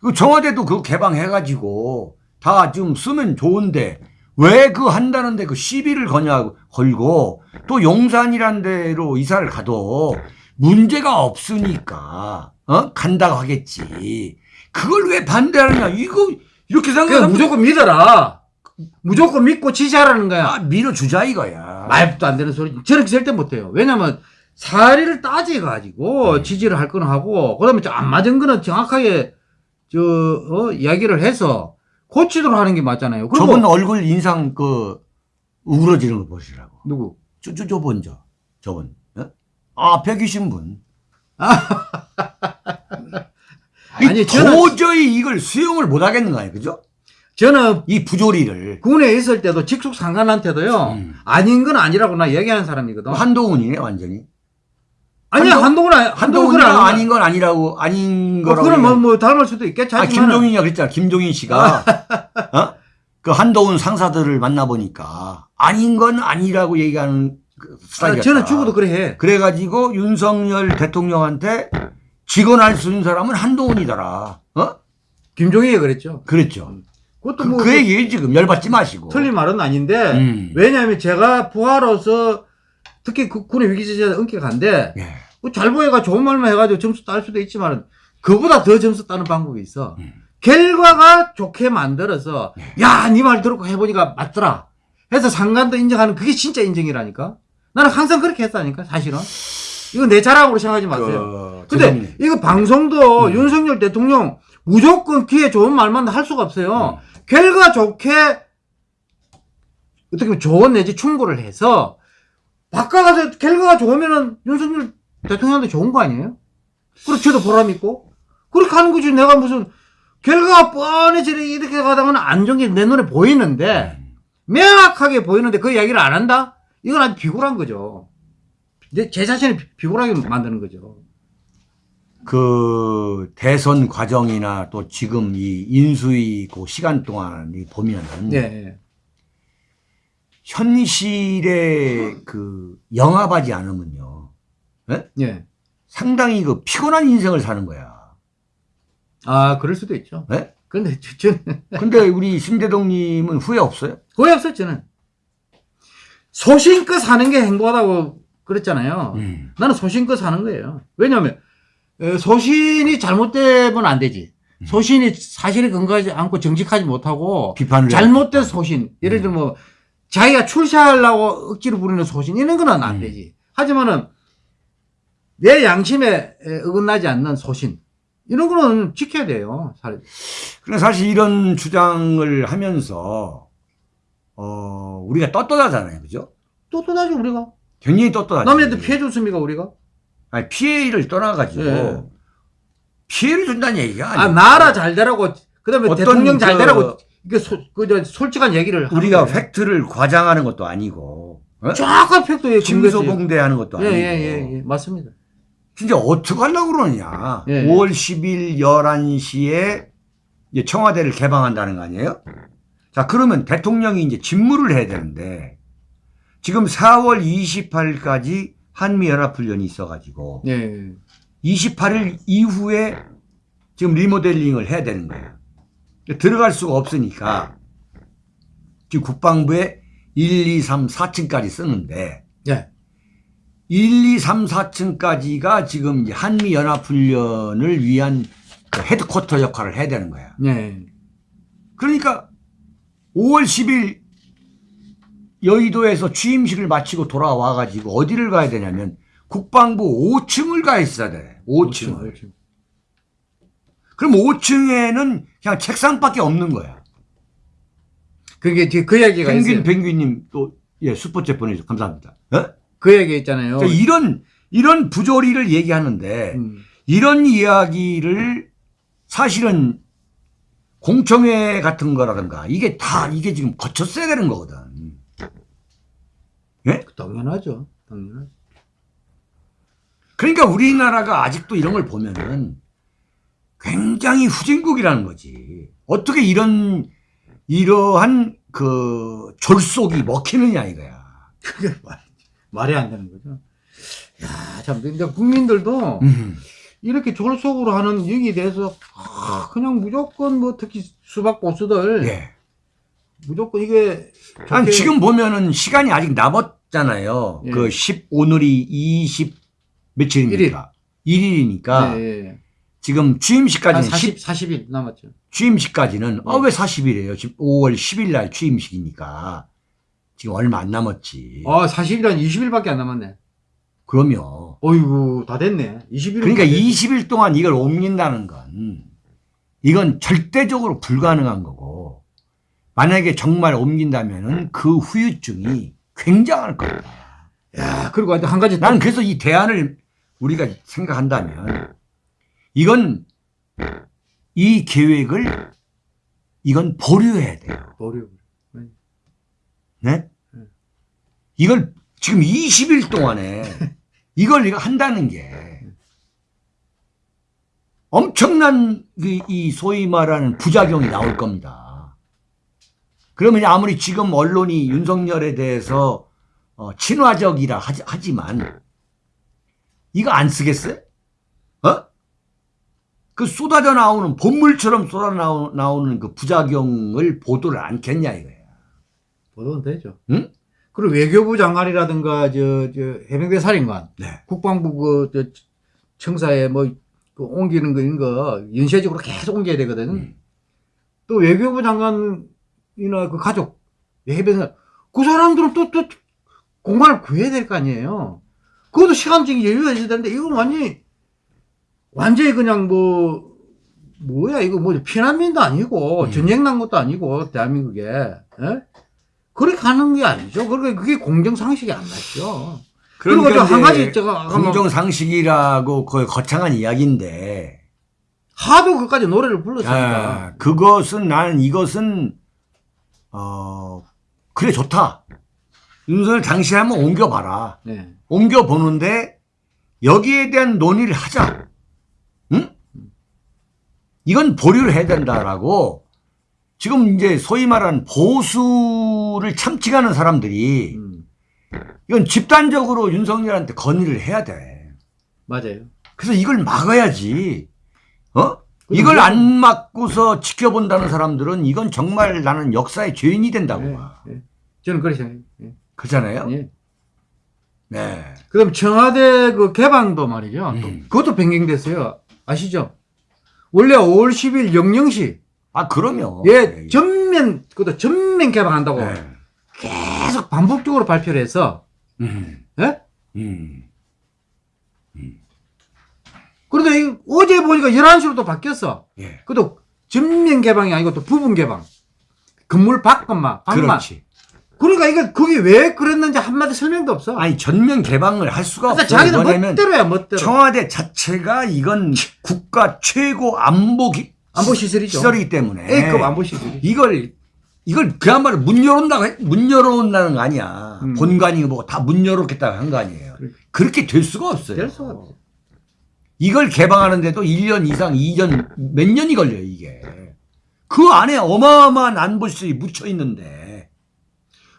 그 청와대도 그거 개방해가지고 다 좀 쓰면 좋은데 왜 그 한다는데 그 시비를 거냐 걸고 또 용산이란 데로 이사를 가도 문제가 없으니까 어 간다고 하겠지 그걸 왜 반대하느냐 이거 이렇게 생각하면 무조건 믿어라 무조건 믿고 지지하라는 거야 아, 밀어주자 이거야 말도 안 되는 소리. 저는 절대 못해요. 왜냐면 사례를 따져가지고 지지를 할 거는 하고, 그 다음에 안 맞은 거는 정확하게, 저, 어, 이야기를 해서 고치도록 하는 게 맞잖아요. 그리고 저분 얼굴 인상 그 우그러지는 거 보시라고 누구? 저, 저, 저분, 저, 저분. 어? 아, 앞에 계신 분. 이 아니, 저는- 도저히 이걸 수용을 못 하겠는 거 아니에요, 그죠? 저는 이 부조리를. 군에 있을 때도 직속 상관한테도요, 음. 아닌 건 아니라고 나 얘기하는 사람이거든. 한동훈이네, 완전히. 아니, 한동- 한동훈, 한동훈은 한동훈이가 아닌 아닌 건 아니라고, 아닌 거. 거라고. 그건 뭐, 얘기해. 뭐, 닮을 수도 있겠지. 아, 김종인이가 그랬잖아. 김종인 씨가. 어? 그 한동훈 상사들을 만나보니까 아닌 건 아니라고 얘기하는 그 스타일이었다. 저는 죽어도 그래 해. 그래가지고 윤석열 대통령한테 직언할 수 있는 사람은 한동훈이더라. 어? 김종희가 그랬죠. 그랬죠. 그것도 그, 뭐, 그 얘기 지금 열받지 마시고. 틀린 말은 아닌데, 음. 왜냐하면 제가 부하로서 특히 그 군의 위기지대 은격한데 예. 뭐잘 보여가 좋은 말만 해가지고 점수 딸 수도 있지만 그보다 더 점수 따는 방법이 있어. 음. 결과가 좋게 만들어서 예. 야 네말 듣고 해보니까 맞더라. 해서 상관도 인정하는 그게 진짜 인정이라니까. 나는 항상 그렇게 했다니까 사실은. 이거 내 자랑으로 생각하지 마세요. 그, 근데 죄송해요. 이거 방송도 음. 윤석열 대통령 무조건 귀에 좋은 말만 할 수가 없어요. 음. 결과 좋게 어떻게 보면 조언 내지 충고를 해서 바꿔가서 결과가 좋으면은 윤석열 대통령한테 좋은 거 아니에요? 그리고 저도 보람 있고 그렇게 하는 거지 내가 무슨 결과가 뻔해지 이렇게 가다가는 안 좋은 게내 눈에 보이는데 명확하게 보이는데 그 이야기를 안 한다? 이건 아주 비굴한 거죠. 내, 제 자신을 비- 비굴하게 만드는 거죠. 그 대선 과정이나 또 지금 이 인수위 그 시간 동안 이 보면은 네. 현실에 그 영합하지 않으면요 예. 상당히 그 피곤한 인생을 사는 거야. 아, 그럴 수도 있죠. 네? 근데 저, 저는 근데 우리 신대동님은 후회 없어요? 거의 없어, 저는. 소신껏 사는 게 행복하다고 그랬잖아요. 음. 나는 소신껏 사는 거예요. 왜냐하면 에, 소신이 잘못되면 안 되지. 소신이 사실에 근거하지 않고 정직하지 못하고 비판을 잘못된 소신. 예를 들면 뭐 자기가 출세하려고 억지로 부리는 소신 이런 거는 안 음. 되지. 하지만은 내 양심에 에, 어긋나지 않는 소신 이런 거는 지켜야 돼요. 살- 그래 사실 이런 주장을 하면서 어 우리가 떳떳하잖아요, 그죠? 떳떳하지 우리가. 굉장히 떳떳하죠. 남한테 피해 줬습니까 우리가? 아니, 피해를 떠나가지고 예. 피해를 준다는 얘기가 아 아니에요. 나라 잘 되라고 그다음에 대통령 잘 그- 되라고 이게 소, 그저 솔직한 얘기를 우리가 거예요. 팩트를 과장하는 것도 아니고 어? 정확한 팩트에 침소봉대하는 것도 아니고 예예예 예, 예, 맞습니다. 진짜 어떻게 하려고 그러냐. 예. 5월 10일 11시에 이제 청와대를 개방한다는 거 아니에요? 자, 그러면 대통령이 이제 직무를 해야 되는데 지금 4월 28일까지 한미연합훈련이 있어가지고 예. 28일 이후에 지금 리모델링을 해야 되는 거예요. 들어갈 수가 없으니까 지금 국방부에 1, 2, 3, 4층까지 쓰는데 예. 1, 2, 3, 4층까지가 지금 한미연합훈련을 위한 그 헤드쿼터 역할을 해야 되는 거야. 예. 그러니까 5월 10일 여의도에서 취임식을 마치고 돌아와가지고 어디를 가야 되냐면 국방부 5층을 가 있어야 돼. 5층을. 그렇죠. 그럼 5층에는 그냥 책상밖에 없는 거야. 그게 그 얘기가 펭귄, 있어요. 펭귄님 또, 예, 슈퍼챗 보내주셔서 감사합니다. 어? 그 얘기 있잖아요. 그러니까 이런, 이런 부조리를 얘기하는데 음. 이런 이야기를 사실은 공청회 같은 거라든가 이게 다 이게 지금 거쳤어야 되는 거거든. 당연하죠. 당연하죠. 그러니까 우리나라가 아직도 이런 걸 보면은 굉장히 후진국이라는 거지. 어떻게 이런, 이러한 그 졸속이 먹히느냐 이거야. 그게 말, 말이 안 되는 거죠. 야, 참, 근데 국민들도 음. 이렇게 졸속으로 하는 여기에 대해서 아, 그냥 무조건 뭐 특히 수박 보수들 예. 무조건 이게 아니, 좋게- 지금 보면은 시간이 아직 남았잖아요. 예. 그 10, 오늘이 20 며칠입니까? 1일. 이니까 예, 예. 지금 한 취임식까지는 40, 10, 40 일 남았죠. 취임식까지는 아 네. 왜 40일이에요? 지금 5월 10일 날 취임식이니까 지금 얼마 안 남았지. 아, 40일 한 20일밖에 안 남았네. 그러면 어이구, 다 됐네. 20일. 그러니까 20일 동안 이걸 옮긴다는 건 이건 절대적으로 불가능한 거고 만약에 정말 옮긴다면은 그 후유증이 굉장할 거야. 야, 그리고 한 가지 난 그래서 이 대안을 우리가 생각한다면 이건 이 계획을 이건 보류해야 돼요. 어려워. 네? 이걸 지금 20일 동안에 이걸 한다는 게 엄청난 그이 소위 말하는 부작용이 나올 겁니다. 그러면 아무리 지금 언론이 윤석열에 대해서 어, 친화적이라 하지, 하지 만 이거 안 쓰겠어요? 어? 그 쏟아져 나오는 본물처럼 쏟아 나오- 나오는 그 부작용을 보도를 않겠냐 이거야. 보도는 되죠. 응? 그리고 외교부 장관이라든가 저, 저 해병대 사령관, 네. 국방부 그, 저, 청사에 뭐, 그 옮기는 거, 이런 거, 연쇄적으로 계속 옮겨야 되거든. 음. 또 외교부 장관이나 그 가족, 해병대, 그 사람들은 또, 또, 공간을 구해야 될 거 아니에요. 그것도 시간적인 여유가 있어야 되는데, 이거 완전히, 완전히 그냥 뭐, 뭐야, 이거 뭐, 피난민도 아니고, 음. 전쟁 난 것도 아니고, 대한민국에, 예? 그렇게 하는 게 아니죠. 그러니까 그게 공정상식이 안 맞죠. 그리고 그러니까 이제 가지 제가 공정상식이라고 그 거창한 이야기인데 하도 그까지 노래를 불렀으니까. 아, 그것은 나는 이것은 어 그래 좋다 윤석열 당시에 한번 옮겨봐라 네. 옮겨보는데 여기에 대한 논의를 하자 응? 이건 보류를 해야 된다라고 지금 이제 소위 말하는 보수를 참칭하는 사람들이 음, 이건 집단적으로 윤석열한테 건의를 해야 돼. 맞아요. 그래서 이걸 막아야지. 어? 이걸 왜- 안 막고서 지켜본다는 사람들은 이건 정말 나는 역사의 죄인이 된다고 네, 봐. 네. 저는 그렇게 생각해요. 예. 그렇잖아요? 예. 네. 그 다음 청와대 그 개방도 말이죠. 또 음. 그것도 변경됐어요. 아시죠? 원래 5월 10일 영영시, 아, 그럼요. 예, 전면, 그것도 전면 개방한다고 네. 계속 반복적으로 발표를 해서, 음. 예? 음. 그런데 이- 어제 보니까 11시로 또 바뀌었어. 예. 그것도 전면 개방이 아니고 또 부분 개방. 건물 밖만, 밖만. 그렇지. 그러니까 이거 그게 왜 그랬는지 한마디 설명도 없어. 아니, 전면 개방을 할 수가 없어요. 자기는 멋대로야 멋대로. 청와대 자체가 이건 국가 최고 안보 기- 안보 시설이죠. 시설이기 때문에 A급 안보 시설이. 이걸 이걸 그야말로 문 열어온다고 했- 문 열어온다는 거 아니야. 음. 본관이고 뭐고 다 문 열어놓겠다고 한거 아니에요. 그래. 그렇게 될 수가 없어요. 될 수가 없어. 이걸 개방하는데도 1년 이상, 2년, 몇 년이 걸려요, 이게. 그 안에 어마어마한 안보시설이 묻혀 있는데.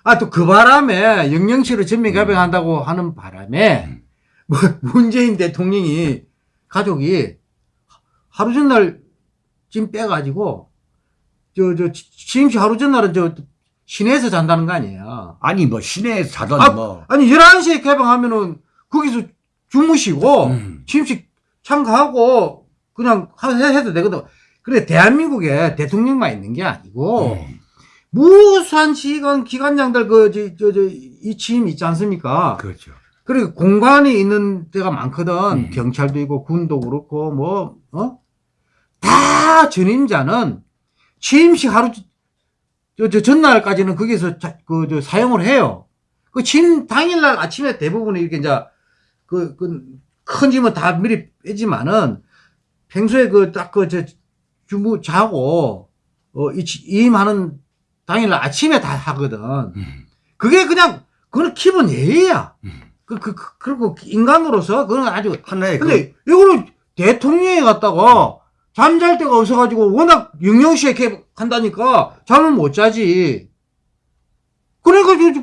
아, 또 그 바람에 영영실을 전면 개방한다고 하는 바람에 뭐 문재인 대통령이 가족이 하루 전날 짐 빼가지고 저, 저, 취임식 하루 전날은 저 시내에서 잔다는 거 아니에요. 아니, 뭐, 시내에서 자던 아, 뭐. 아니, 11시에 개방하면은 거기서 주무시고 음. 취임식 참가하고 그냥 하- 해- 해도 되거든. 그래, 대한민국에 대통령만 있는 게 아니고 음. 무수한 시간 기관장들 그저저저이 취임 있지 않습니까? 그렇죠. 그리고 공간이 있는 데가 많거든. 음. 경찰도 있고 군도 그렇고 뭐 어? 다 전임자는 취임식 하루 저, 저 전날까지는 거기서 그저 사용을 해요. 그 취임 당일날 아침에 대부분 이렇게 이제 그 그 큰 짐은 다 미리 빼지만은 평소에 그 딱 그 저 주무 자고 어 이- 이임하는 당일날 아침에 다 하거든. 음. 그게 그냥 그건 기본 예의야. 음. 그, 그, 그, 그리고 인간으로서 그건 아주. 하나의 그, 근데 이거는 대통령이 갔다가 잠잘 데가 없어가지고 워낙 영영시에 한다니까 잠을 못 자지. 저,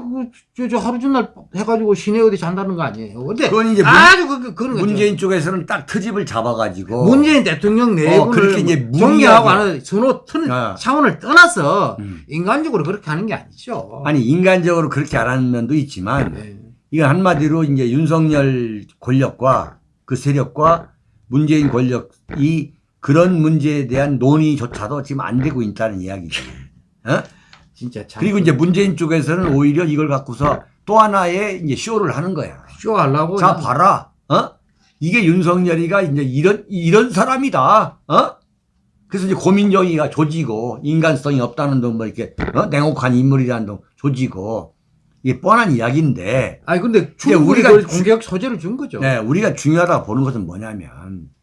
저, 저 하루 전날 해가지고 시내 어디 잔다는 거 아니에요. 근데 그건 이제 문, 아주 그, 그, 거죠. 문재인 쪽에서는 딱 트집을 잡아가지고. 문재인 대통령 내부를 그렇게 이제 뭐 정리하고 하는 선호 튼, 아. 차원을 떠나서 음. 인간적으로 그렇게 하는 게 아니죠. 아니, 인간적으로 그렇게 안 하는 면도 있지만, 네. 이건 한마디로 이제 윤석열 권력과 그 세력과 문재인 권력이 그런 문제에 대한 논의조차도 지금 안 되고 있다는 이야기지. 어? 진짜 참. 그리고 이제 문재인 쪽에서는 오히려 이걸 갖고서 또 하나의 이제 쇼를 하는 거야. 쇼 하려고. 자, 그냥 봐라. 어? 이게 윤석열이가 이제 이런, 이런 사람이다. 어? 그래서 이제 고민정의가 조지고 인간성이 없다는 둥뭐 이렇게, 어? 냉혹한 인물이라는 둥 조지고 이게 뻔한 이야기인데 아니 근데 충분히 우리가 공격 소재를 준 거죠. 네, 우리가 중요하다고 보는 것은 뭐냐면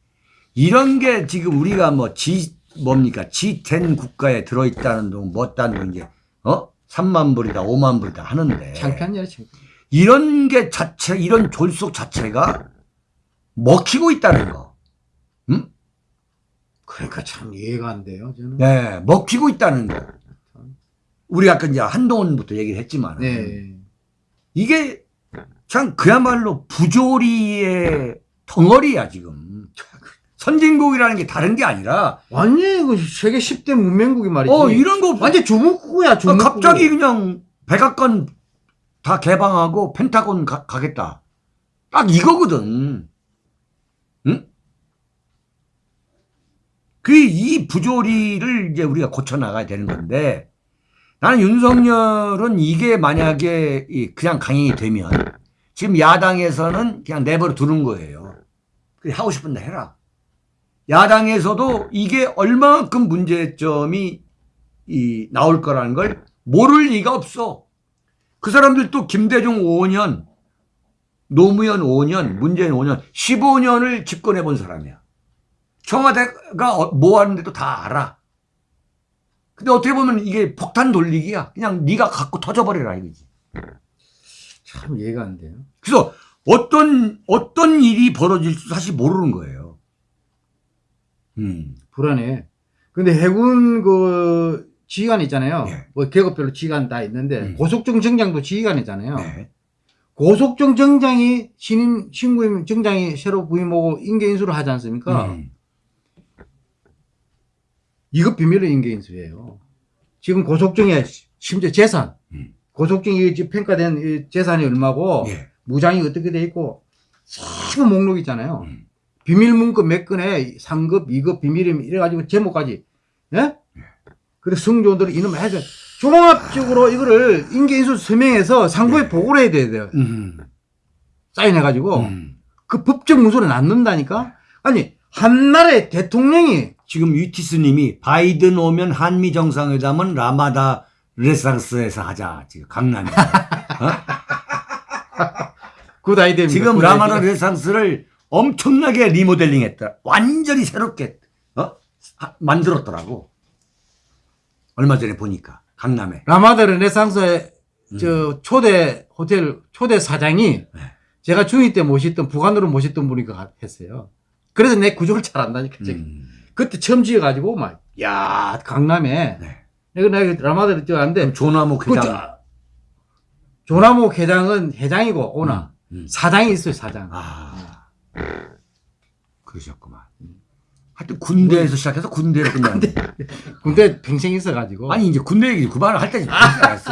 이런 게 지금 우리가 뭐 G 뭡니까 G10 국가에 들어있다는 둥 뭐다는 둥 이제 어 3만 불이다 5만 불이다 하는데 창피한 일이 창피한. 이런 게 자체 이런 졸속 자체가 먹히고 있다는 거. 음? 그러니까 참 이해가 안 돼요. 저는. 네, 먹히고 있다는 거. 우리가 아까 이제 한동훈부터 얘기를 했지만 네. 이게 참 그야말로 부조리의 덩어리야 지금. 선진국이라는 게 다른 게 아니라 완전히 그 세계 10대 문명국이 말이지. 어 이런 거 완전 주목국이야 어, 주목국. 갑자기 그냥 백악관 다 개방하고 펜타곤 가, 가겠다. 딱 이거거든. 응? 그 이 부조리를 이제 우리가 고쳐 나가야 되는 건데 나는 윤석열은 이게 만약에 이 그냥 강행이 되면 지금 야당에서는 그냥 내버려 두는 거예요. 그래 하고 싶은 데 해라. 야당에서도 이게 얼마만큼 문제점이 이 나올 거라는 걸 모를 리가 없어. 그 사람들도 김대중 5년, 노무현 5년, 문재인 5년, 15년을 집권해 본 사람이야. 청와대가 어- 뭐 하는데도 다 알아. 근데 어떻게 보면 이게 폭탄 돌리기야. 그냥 네가 갖고 터져버려라 이거지. 참 이해가 안 돼요. 그래서 어떤 어떤 일이 벌어질지 사실 모르는 거예요. 음, 불안해. 근데 해군 그 지휘관 있잖아요. 네. 뭐 계급별로 지휘관 다 있는데 음. 고속정 정장도 지휘관이잖아요. 네. 고속정 정장이 신임 신구임 정장이 새로 부임하고 인계 인수를 하지 않습니까? 음. 이거 비밀의 인계 인수예요. 지금 고속정에 심지어 재산, 음. 고속정이 평가된 이 재산이 얼마고 예. 무장이 어떻게 돼 있고 세부 목록 있잖아요. 음. 비밀 문구 몇 건에 상급, 2급, 비밀임 이래가지고 제목까지 예? 그래 승조원들이 이놈 해서 종합적으로 이거를 인계인수 서명해서 상부에 네. 보고를 해야 돼요. 음. 사인해가지고 음. 그 법적 문서를 낳는다니까. 아니 한 나라의 대통령이 지금 유티스님이 바이든 오면 한미 정상회담은 라마다 르네상스에서 하자 지금 강남에 good idea입니다. 지금 good 라마다. 르네상스를 엄청나게 리모델링했다 완전히 새롭게 어 하- 만들었더라고. 얼마 전에 보니까 강남에. 라마다 르네상스의 음. 저 초대 호텔 초대 사장이 네. 제가 중2 때 모셨던 부관으로 모셨던 분이 그 했어요. 그래서 내 구조를 잘 안다니까. 음. 그때 처음 지어가지고 막, 야 강남에. 네. 내가 내가 라마다를 뛰어갔는데 조나무 그 회장. 저- 조나무 회장은 회장이고 오나 음. 사장이 있어요 사장. 아, 그러셨구만. 하여튼 군대에서 시작해서 군대로 끝났는데. 군대 평생 있어가지고. 아니, 이제 군대 얘기 그만을 할 때지. 알았어.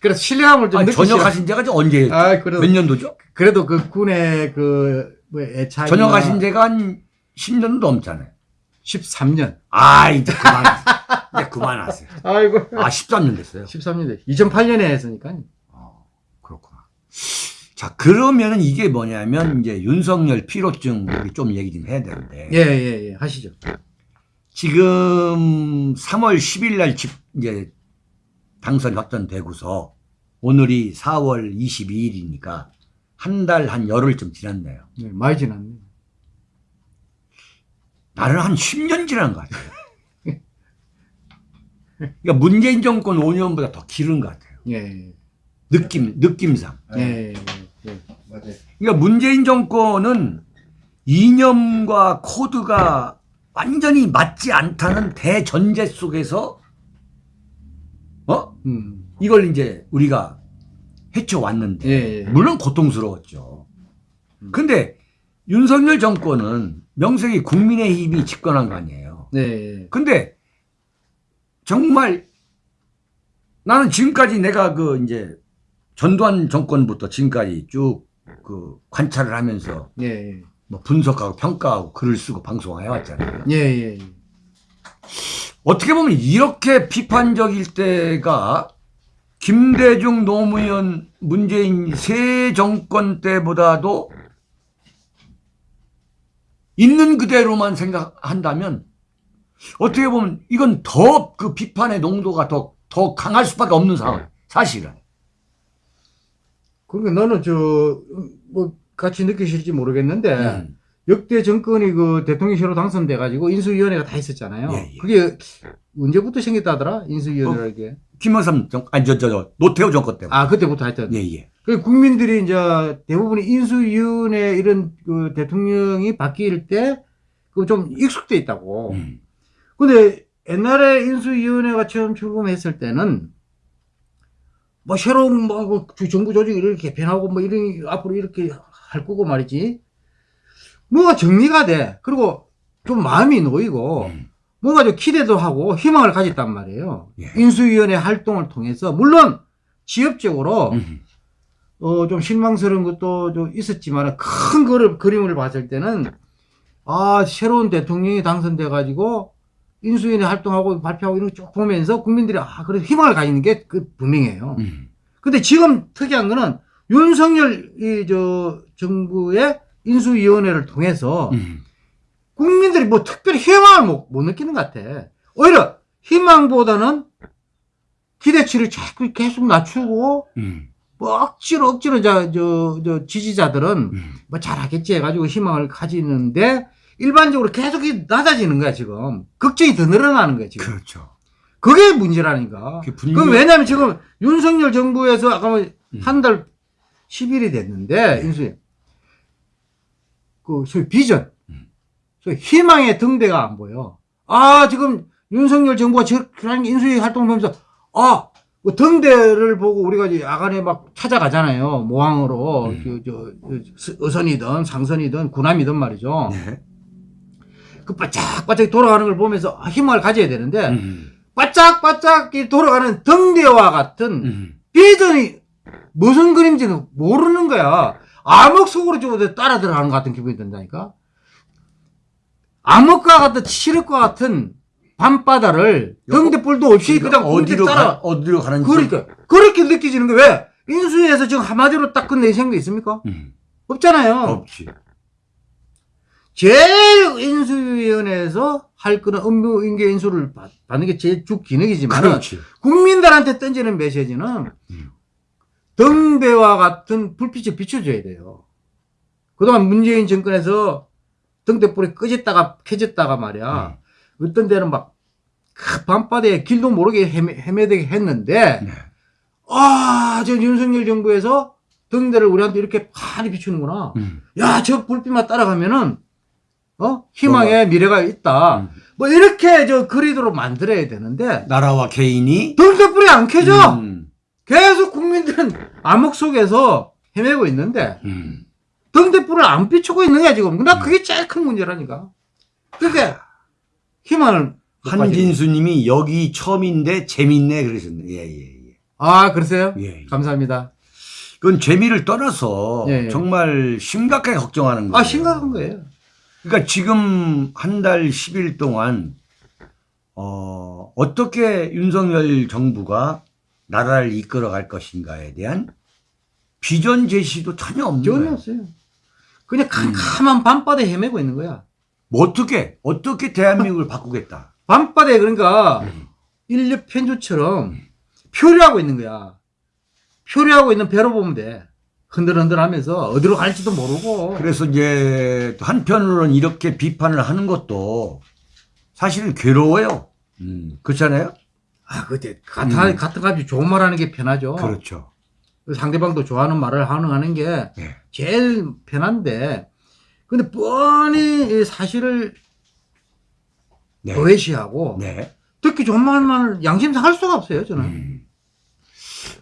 그래서 신뢰감을 좀 아니. 전역하신 지가 언제, 아 그래도 몇 년도죠? 그래도 그 군의 그뭐 애착이 전역하신 지가 한 10년도 넘잖아요. 13년. 아, 이제 그만하세요. 이제 그만하세요. 아이고. 아, 13년 됐어요. 13년 돼. 2008년에 했으니까. 어, 그렇구나. 자, 그러면은 이게 뭐냐면, 이제 윤석열 피로증, 우리 좀 얘기 좀 해야 되는데. 예, 예, 예. 하시죠. 지금 3월 10일 날 집, 이제 당선 확정되고서 오늘이 4월 22일이니까 한 달한 열흘쯤 지났네요. 네, 많이 지났네. 나는 한 10년 지난 것 같아요. 그러니까 문재인 정권 5년보다 더 길은 것 같아요. 예, 느낌, 느낌상. 예, 예, 예. 맞아요. 그러니까 문재인 정권은 이념과 코드가 완전히 맞지 않다는 대전제 속에서 어? 음, 이걸 이제 우리가 헤쳐왔는데 예, 예. 물론 고통스러웠죠. 음. 근데 윤석열 정권은 명색이 국민의힘이 집권한 거 아니에요. 네, 예. 근데 정말 나는 지금까지 내가 그 이제 전두환 정권부터 지금까지 쭉 그 관찰을 하면서 예, 예. 뭐 분석하고 평가하고 글을 쓰고 방송해 왔잖아요. 예, 예. 어떻게 보면 이렇게 비판적일 때가 김대중, 노무현, 문재인 세 정권 때보다도 있는 그대로만 생각한다면 어떻게 보면 이건 더 그 비판의 농도가 더, 더 강할 수밖에 없는 상황. 사실은. 그러니까 너는 저, 뭐, 같이 느끼실지 모르겠는데, 음. 역대 정권이 그 대통령실로 당선돼 가지고 인수위원회가 다 있었잖아요. 예, 예. 그게 언제부터 생겼다더라? 인수위원회라는 게. 김영삼 정, 아니, 저, 저, 저, 노태우 정권 때문에. 아, 그때부터 하여튼. 예, 예. 그 국민들이 이제 대부분이 인수위원회 이런 그 대통령이 바뀔 때, 그 좀 익숙돼 있다고. 음. 근데 옛날에 인수위원회가 처음 출범했을 때는 뭐 새로운 뭐그 정부 조직을 이렇게 개편하고 뭐 이런 앞으로 이렇게 할 거고 말이지. 뭐가 정리가 돼. 그리고 좀 마음이 놓이고 음. 뭔가 좀 기대도 하고 희망을 가졌단 말이에요. 예. 인수위원회 활동을 통해서 물론 지역적으로 음. 어, 좀 실망스러운 것도 좀 있었지만, 큰 그림, 그림을 봤을 때는, 아, 새로운 대통령이 당선돼 가지고, 인수위원회 활동하고 발표하고 이런 거 쭉 보면서 국민들이, 아, 그래, 희망을 가지는 게 그 분명해요. 음. 근데 지금 특이한 거는, 윤석열, 이, 저, 정부의 인수위원회를 통해서, 음. 국민들이 뭐 특별히 희망을 못, 못 느끼는 것 같아. 오히려, 희망보다는 기대치를 자꾸 계속 낮추고, 음. 뭐 억지로 억지로 저, 저, 저 지지자들은 음. 뭐 잘하겠지 해가지고 희망을 가지는데 일반적으로 계속 이 낮아지는 거야 지금 걱정이 더 늘어나는 거야 지금 그렇죠. 그게 문제라니까 그게 분명- 그 왜냐면 지금 윤석열 정부에서 아까 음. 한달 10일이 됐는데 인수위 그 소위 비전 음. 소위 희망의 등대가 안 보여 아 지금 윤석열 정부가 저런 인수위 활동을 보면서 아 그 등대를 보고 우리가 이제 야간에 막 찾아가잖아요 모항으로 음. 저, 저, 저 어선이든 상선이든 군함이든 말이죠 네. 그 바짝바짝 돌아가는 걸 보면서 아, 희망을 가져야 되는데 음. 바짝바짝 이 돌아가는 등대와 같은 음. 비전이 무슨 그림인지는 모르는 거야. 암흑 속으로 좀 따라 들어가는 것 같은 기분이 든다니까. 암흑과 같은 칠흑과 같은 밤바다를 등대뿔도 없이 그러니까 그냥 어디로 어디로 가, 따라. 어디로 가는지. 그러니까 그렇게 느껴지는 거 왜? 인수위에서 지금 한마디로 딱 끝내 생각 있습니까? 음. 없잖아요. 없지. 제일 인수위원회에서 할 거는 업무 인계 인수를 받- 받는 게 제일 주 기능이지만 그렇지. 국민들한테 던지는 메시지는 음. 등대와 같은 불빛을 비춰줘야 돼요. 그동안 문재인 정권에서 등대불이 꺼졌다가 켜졌다가 말이야. 음. 어떤 데는 막그 밤바다에 길도 모르게 헤매, 헤매 되게 했는데 네. 아, 저 윤석열 정부에서 등대를 우리한테 이렇게 파리 비추는구나. 음. 야, 저 불빛만 따라가면은 어 희망의 미래가 있다. 음. 뭐 이렇게 저 그리도록 만들어야 되는데 나라와 개인이 등대불이 안 켜져. 음. 계속 국민들은 암흑 속에서 헤매고 있는데 음. 등대불을 안 비추고 있는 거야 지금. 나 그게 제일 큰 문제라니까. 그게 희망을. 한진수님이 여기 처음인데 재밌네 그러셨네. 예예예. 아 그러세요? 예. 예. 감사합니다. 그건 재미를 떠나서 예, 예. 정말 심각하게 걱정하는 거예요. 아 심각한 거예요. 그러니까 지금 한 달 10일 동안 어, 어떻게 윤석열 정부가 나라를 이끌어 갈 것인가에 대한 비전 제시도 전혀 없는 전혀 거예요. 없어요. 그냥 캄캄한 밤바다에 헤매고 있는 거야. 뭐 어떻게 어떻게 대한민국을 바꾸겠다. 밤바다에 그러니까 음. 인력 편주처럼 표류하고 있는 거야. 표류하고 있는 배로 보면 돼. 흔들흔들 하면서 어디로 갈지도 모르고. 그래서 이제 또 한편으로는 이렇게 비판을 하는 것도 사실은 괴로워요. 음, 그렇잖아요? 아, 그때 같은, 음. 같은 값이 좋은 말 하는 게 편하죠. 그렇죠. 상대방도 좋아하는 말을 하는, 하는 게 네. 제일 편한데, 근데 뻔히 이 사실을 네. 도외시하고, 네. 듣기 좋은 말만 양심 상 할 수가 없어요, 저는. 음.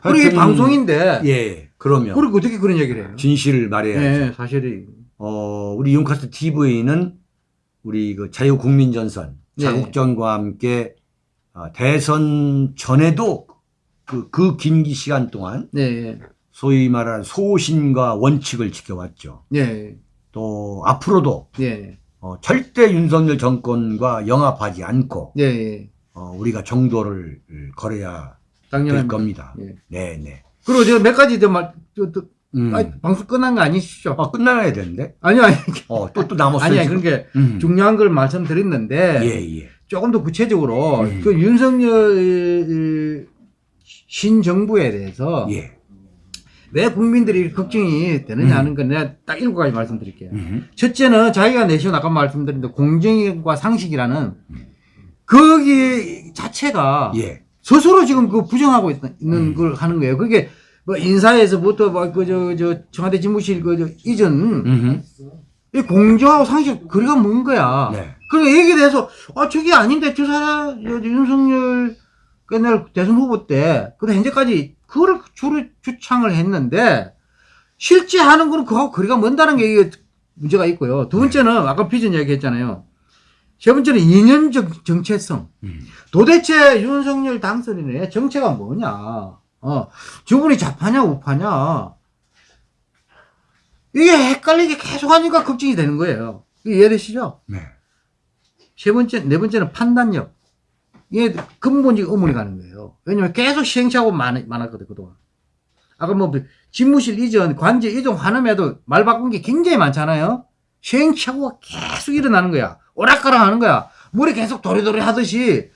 그리고 방송인데, 예, 그러면 그리고 어떻게 그런 얘기를 해요? 진실을 말해야죠. 예, 사실이. 어, 우리 윤카스 TV는 우리 그 자유국민전선, 네. 자국전과 함께 어, 대선 전에도 그, 그긴 시간 동안 네, 소위 말하는 소신과 원칙을 지켜왔죠. 예, 또 앞으로도 예, 어, 절대 윤석열 정권과 영합하지 않고 예, 예. 어, 우리가 정도를 걸어야 될 당연합니다. 겁니다. 예. 네, 네. 그리고 제가 몇 가지 더 말, 저, 또, 음. 아니, 방송 끝난 거 아니시죠? 아, 끝나야 되는데? 아니요, 아니, 어, 또, 또 남았어요. 아니, 아니? 그러니까 음. 중요한 걸 말씀드렸는데, 예, 예. 조금 더 구체적으로, 음. 그 윤석열 신정부에 대해서, 예. 왜 국민들이 걱정이 되느냐 음. 하는 건 내가 딱 일곱 가지 말씀드릴게요. 음. 첫째는 자기가 내시온 아까 말씀드린 공정과 상식이라는 거기 자체가 예. 스스로 지금 그 부정하고 있, 는 음. 걸 하는 거예요. 그게 뭐 인사에서부터 뭐그저 저 청와대 집무실 그 저 이전 음. 이 공정하고 상식 거리가 먼 거야. 네. 그러니까 얘기에 대해서 아 저게 아닌데 저 사람 저 윤석열 그날 대선 후보 때 그때 현재까지 그걸 주로 주창을 했는데 실제 하는 거는 그하고 거리가 먼다는 게 문제가 있고요. 두 번째는 아까 비전 이야기 했잖아요. 세 번째는 이념적 정체성. 음. 도대체 윤석열 당선인의 정체가 뭐냐? 어, 저분이 좌파냐 우파냐? 이게 헷갈리게 계속 하니까 걱정이 되는 거예요. 이해되시죠? 네. 세 번째, 네 번째는 판단력. 이게 근본적 의문이 가는 거예요. 왜냐면 계속 시행착오 많, 많았거든, 그동안. 아까 뭐, 집무실 이전, 관제 이전 환음에도 말 바꾼 게 굉장히 많잖아요? 시행착오가 계속 일어나는 거야. 오락가락 하는 거야. 물이 계속 도리도리 하듯이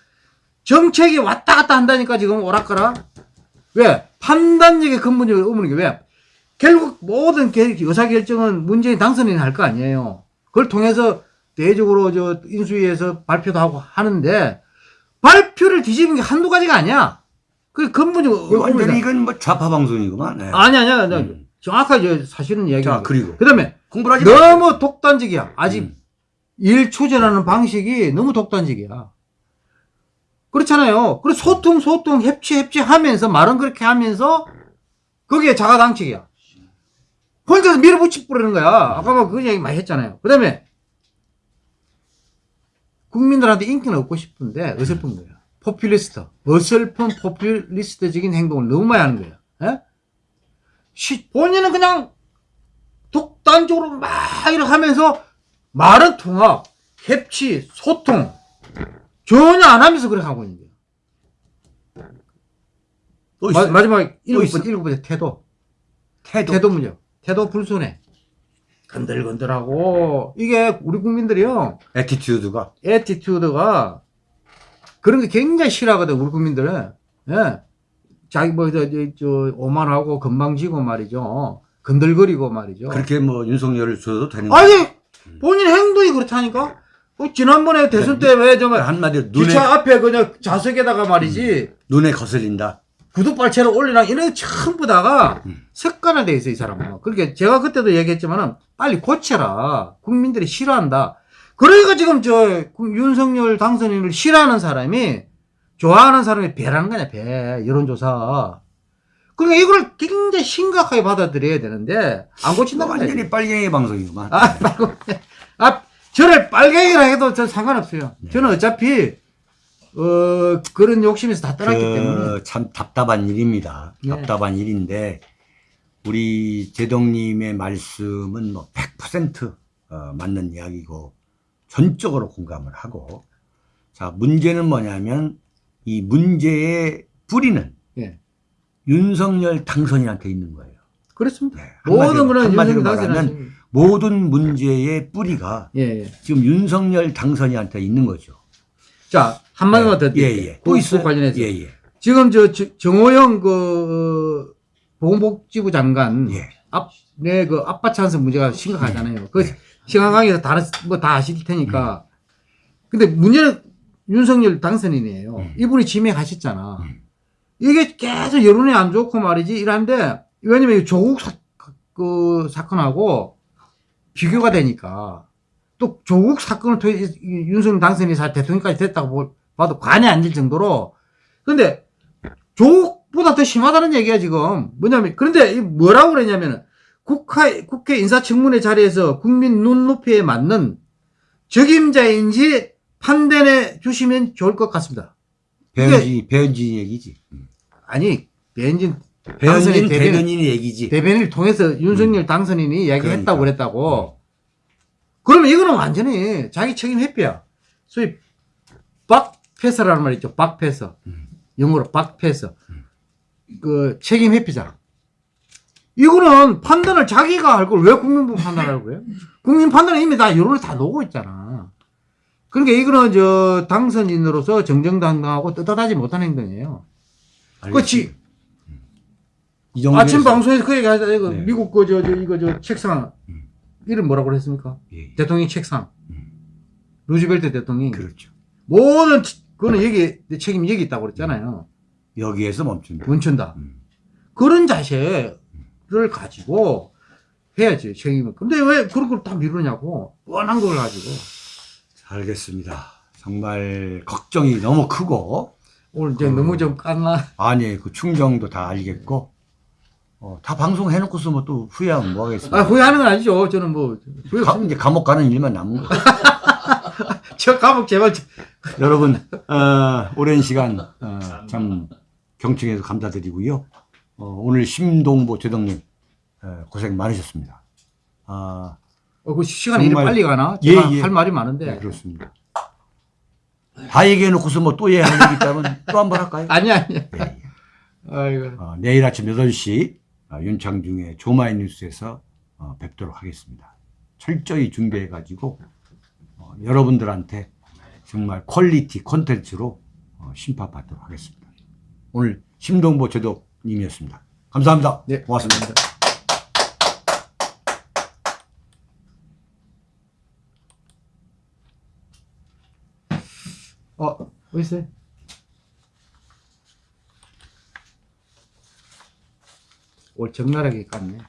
정책이 왔다 갔다 한다니까 지금 오락가락. 왜? 판단력의 근본적 의문이 게 왜? 결국 모든 개- 의사결정은 문재인 당선인이 할 거 아니에요. 그걸 통해서 대외적으로 저 인수위에서 발표도 하고 하는데 발표를 뒤집은 게 한두 가지가 아니야. 그 근본적 그 완전히. 이건 뭐 좌파 방송이구만. 네. 아니 아니야. 나 음. 정확하게 저 사실은 이야기. 자, 그리고 그다음에 공부를 하지 마세요. 너무 독단적이야. 아직 음. 일 추진하는 방식이 너무 독단적이야. 그렇잖아요. 그리고 소통, 소통, 협치, 협치 하면서, 말은 그렇게 하면서, 거기에 자가당착이야. 혼자서 밀어붙이 뿌리는 거야. 아까 뭐그 얘기 많이 했잖아요. 그 다음에, 국민들한테 인기는 얻고 싶은데, 어설픈 거야. 포퓰리스트. 어설픈 포퓰리스트적인 행동을 너무 많이 하는 거야. 예? 시- 본인은 그냥 독단적으로 막 이렇게 하면서, 말은 통합, 협치, 소통 전혀 안 하면서 그렇게 하고 있는. 또 마? 마지막 일곱? 번째 일곱 번째 태도. 태도. 태도 문제. 태도 불순해. 건들건들하고 이게 우리 국민들이요. attitude가. attitude가 그런 게 굉장히 싫어하거든 우리 국민들은. 예. 자기 뭐저 저, 저, 오만하고 건방지고 말이죠. 건들거리고 말이죠. 그렇게 뭐 윤석열을 줘도 되는 아니 본인 행동이 그렇다니까 어, 지난번에 대선 때 왜 정말 한마디로 눈에 기차 앞에 그냥 좌석에다가 말이지 눈에 거슬린다. 구두발채를 올리나 이런 거 전부 다가 음. 습관화돼 있어 이 사람은. 그러니까 제가 그때도 얘기했지만은 빨리 고쳐라. 국민들이 싫어한다. 그러니까 지금 저 윤석열 당선인을 싫어하는 사람이 좋아하는 사람이 배라는 거냐 배 여론조사. 그러니까 이걸 굉장히 심각하게 받아들여야 되는데 안 고친단 말이야. 완전히 빨갱이 방송이구만. 아, 말고, 아, 저를 빨갱이라 해도 저 상관없어요. 네. 저는 어차피, 어, 그런 욕심에서 다 떠났기 때문에. 그, 참 답답한 일입니다. 네. 답답한 일인데 우리 제동님의 말씀은 뭐 100% 어, 맞는 이야기고 전적으로 공감을 하고 자 문제는 뭐냐면 이 문제의 뿌리는 예. 윤석열 당선인한테 있는 거예요. 그렇습니다. 네, 모든 한마디로 윤석열 당선인. 모든 문제의 뿌리가 예, 예. 지금 윤석열 당선인한테 있는 거죠. 자, 한마디만 더 예, 드릴게요. 예. 또 있어. 관련해서. 예, 예. 지금 저, 저- 정호영 그, 어, 보건복지부 장관. 예. 앞, 네, 그 아빠 찬스 문제가 심각하잖아요. 그, 시간강에서 다른, 뭐 다 아실 테니까. 근데 문제는 윤석열 당선인이에요. 음. 이분이 지명하셨잖아. 음. 이게 계속 여론이 안 좋고 말이지, 이런데, 왜냐면 이 조국 사, 그 사건하고 비교가 되니까. 또 조국 사건을 통해 이 윤석열 당선인이 사 대통령까지 됐다고 보- 봐도 관이 안 될 정도로. 근데 조국보다 더 심하다는 얘기야, 지금. 뭐냐면, 그런데 이 뭐라고 그러냐면은, 국회, 국회 인사청문회 자리에서 국민 눈높이에 맞는 적임자인지 판단해 주시면 좋을 것 같습니다. 배현진, 배현진 얘기지. 아니, 배현진 배현진 대변인, 대변인의 얘기지. 대변인을 통해서 윤석열 당선인이 이야기했다고 그러니까. 그랬다고. 그러면 이거는 완전히 자기 책임 회피야. 소위 박패서라는 말 있죠. 박패서. 음. 영어로 박패서. 그 책임 회피자. 이거는 판단을 자기가 할 걸 왜 국민부 판단하라고 그래요? 국민 판단은 이미 다 여론을 다 놓고 있잖아. 그러니까 이거는 저 당선인으로서 정정당당하고 떳떳하지 못한 행동이에요. 그렇지. 이 정도 아침 방송에서 그 얘기 하자. 이거 네. 미국 그, 저, 저, 이거, 저, 책상. 음. 이름 뭐라고 그랬습니까? 예, 대통령 책상. 음. 루즈벨트 대통령이. 그렇죠. 모든, 치- 그거는 여기, 내 책임이 여기 있다고 그랬잖아요. 여기에서 멈춘다. 멈춘다. 음. 그런 자세를 가지고 해야지, 책임을. 근데 왜 그런 걸 다 미루냐고. 뻔한 걸 가지고. 알겠습니다. 정말 걱정이 너무 크고 오늘 이제 그- 너무 좀 깠나? 아니 그 충정도 다 알겠고 어, 다 방송 해놓고서 뭐 또 후회하면 뭐 하겠습니까? 아, 후회하는 건 아니죠. 저는 뭐, 후회 가. 이제 감옥 가는 일만 남은 거예요. 저 감옥 제발. 좀- 여러분 어, 오랜 시간 어, 참 경청해서 감사드리고요. 어, 오늘 심동보 제동님 어, 고생 많으셨습니다. 아, 어, 그 시간이 이리 정말- 빨리 가나? 예, 예. 할 말이 많은데. 네, 그렇습니다. 다 얘기해놓고서 뭐 또 얘기할 얘기 있다면 또 한 번 할까요? 아니, 아니. 예, 예. 아이고. 어, 내일 아침 8시 어, 윤창중의 조마이 뉴스에서 어, 뵙도록 하겠습니다. 철저히 준비해가지고 어, 여러분들한테 정말 quality 콘텐츠로 어, 심판받도록 하겠습니다. 오늘 심동보 제독님이었습니다. 감사합니다. 네, 고맙습니다. 어, 어디 있어요? 올 적나라하게 깠네.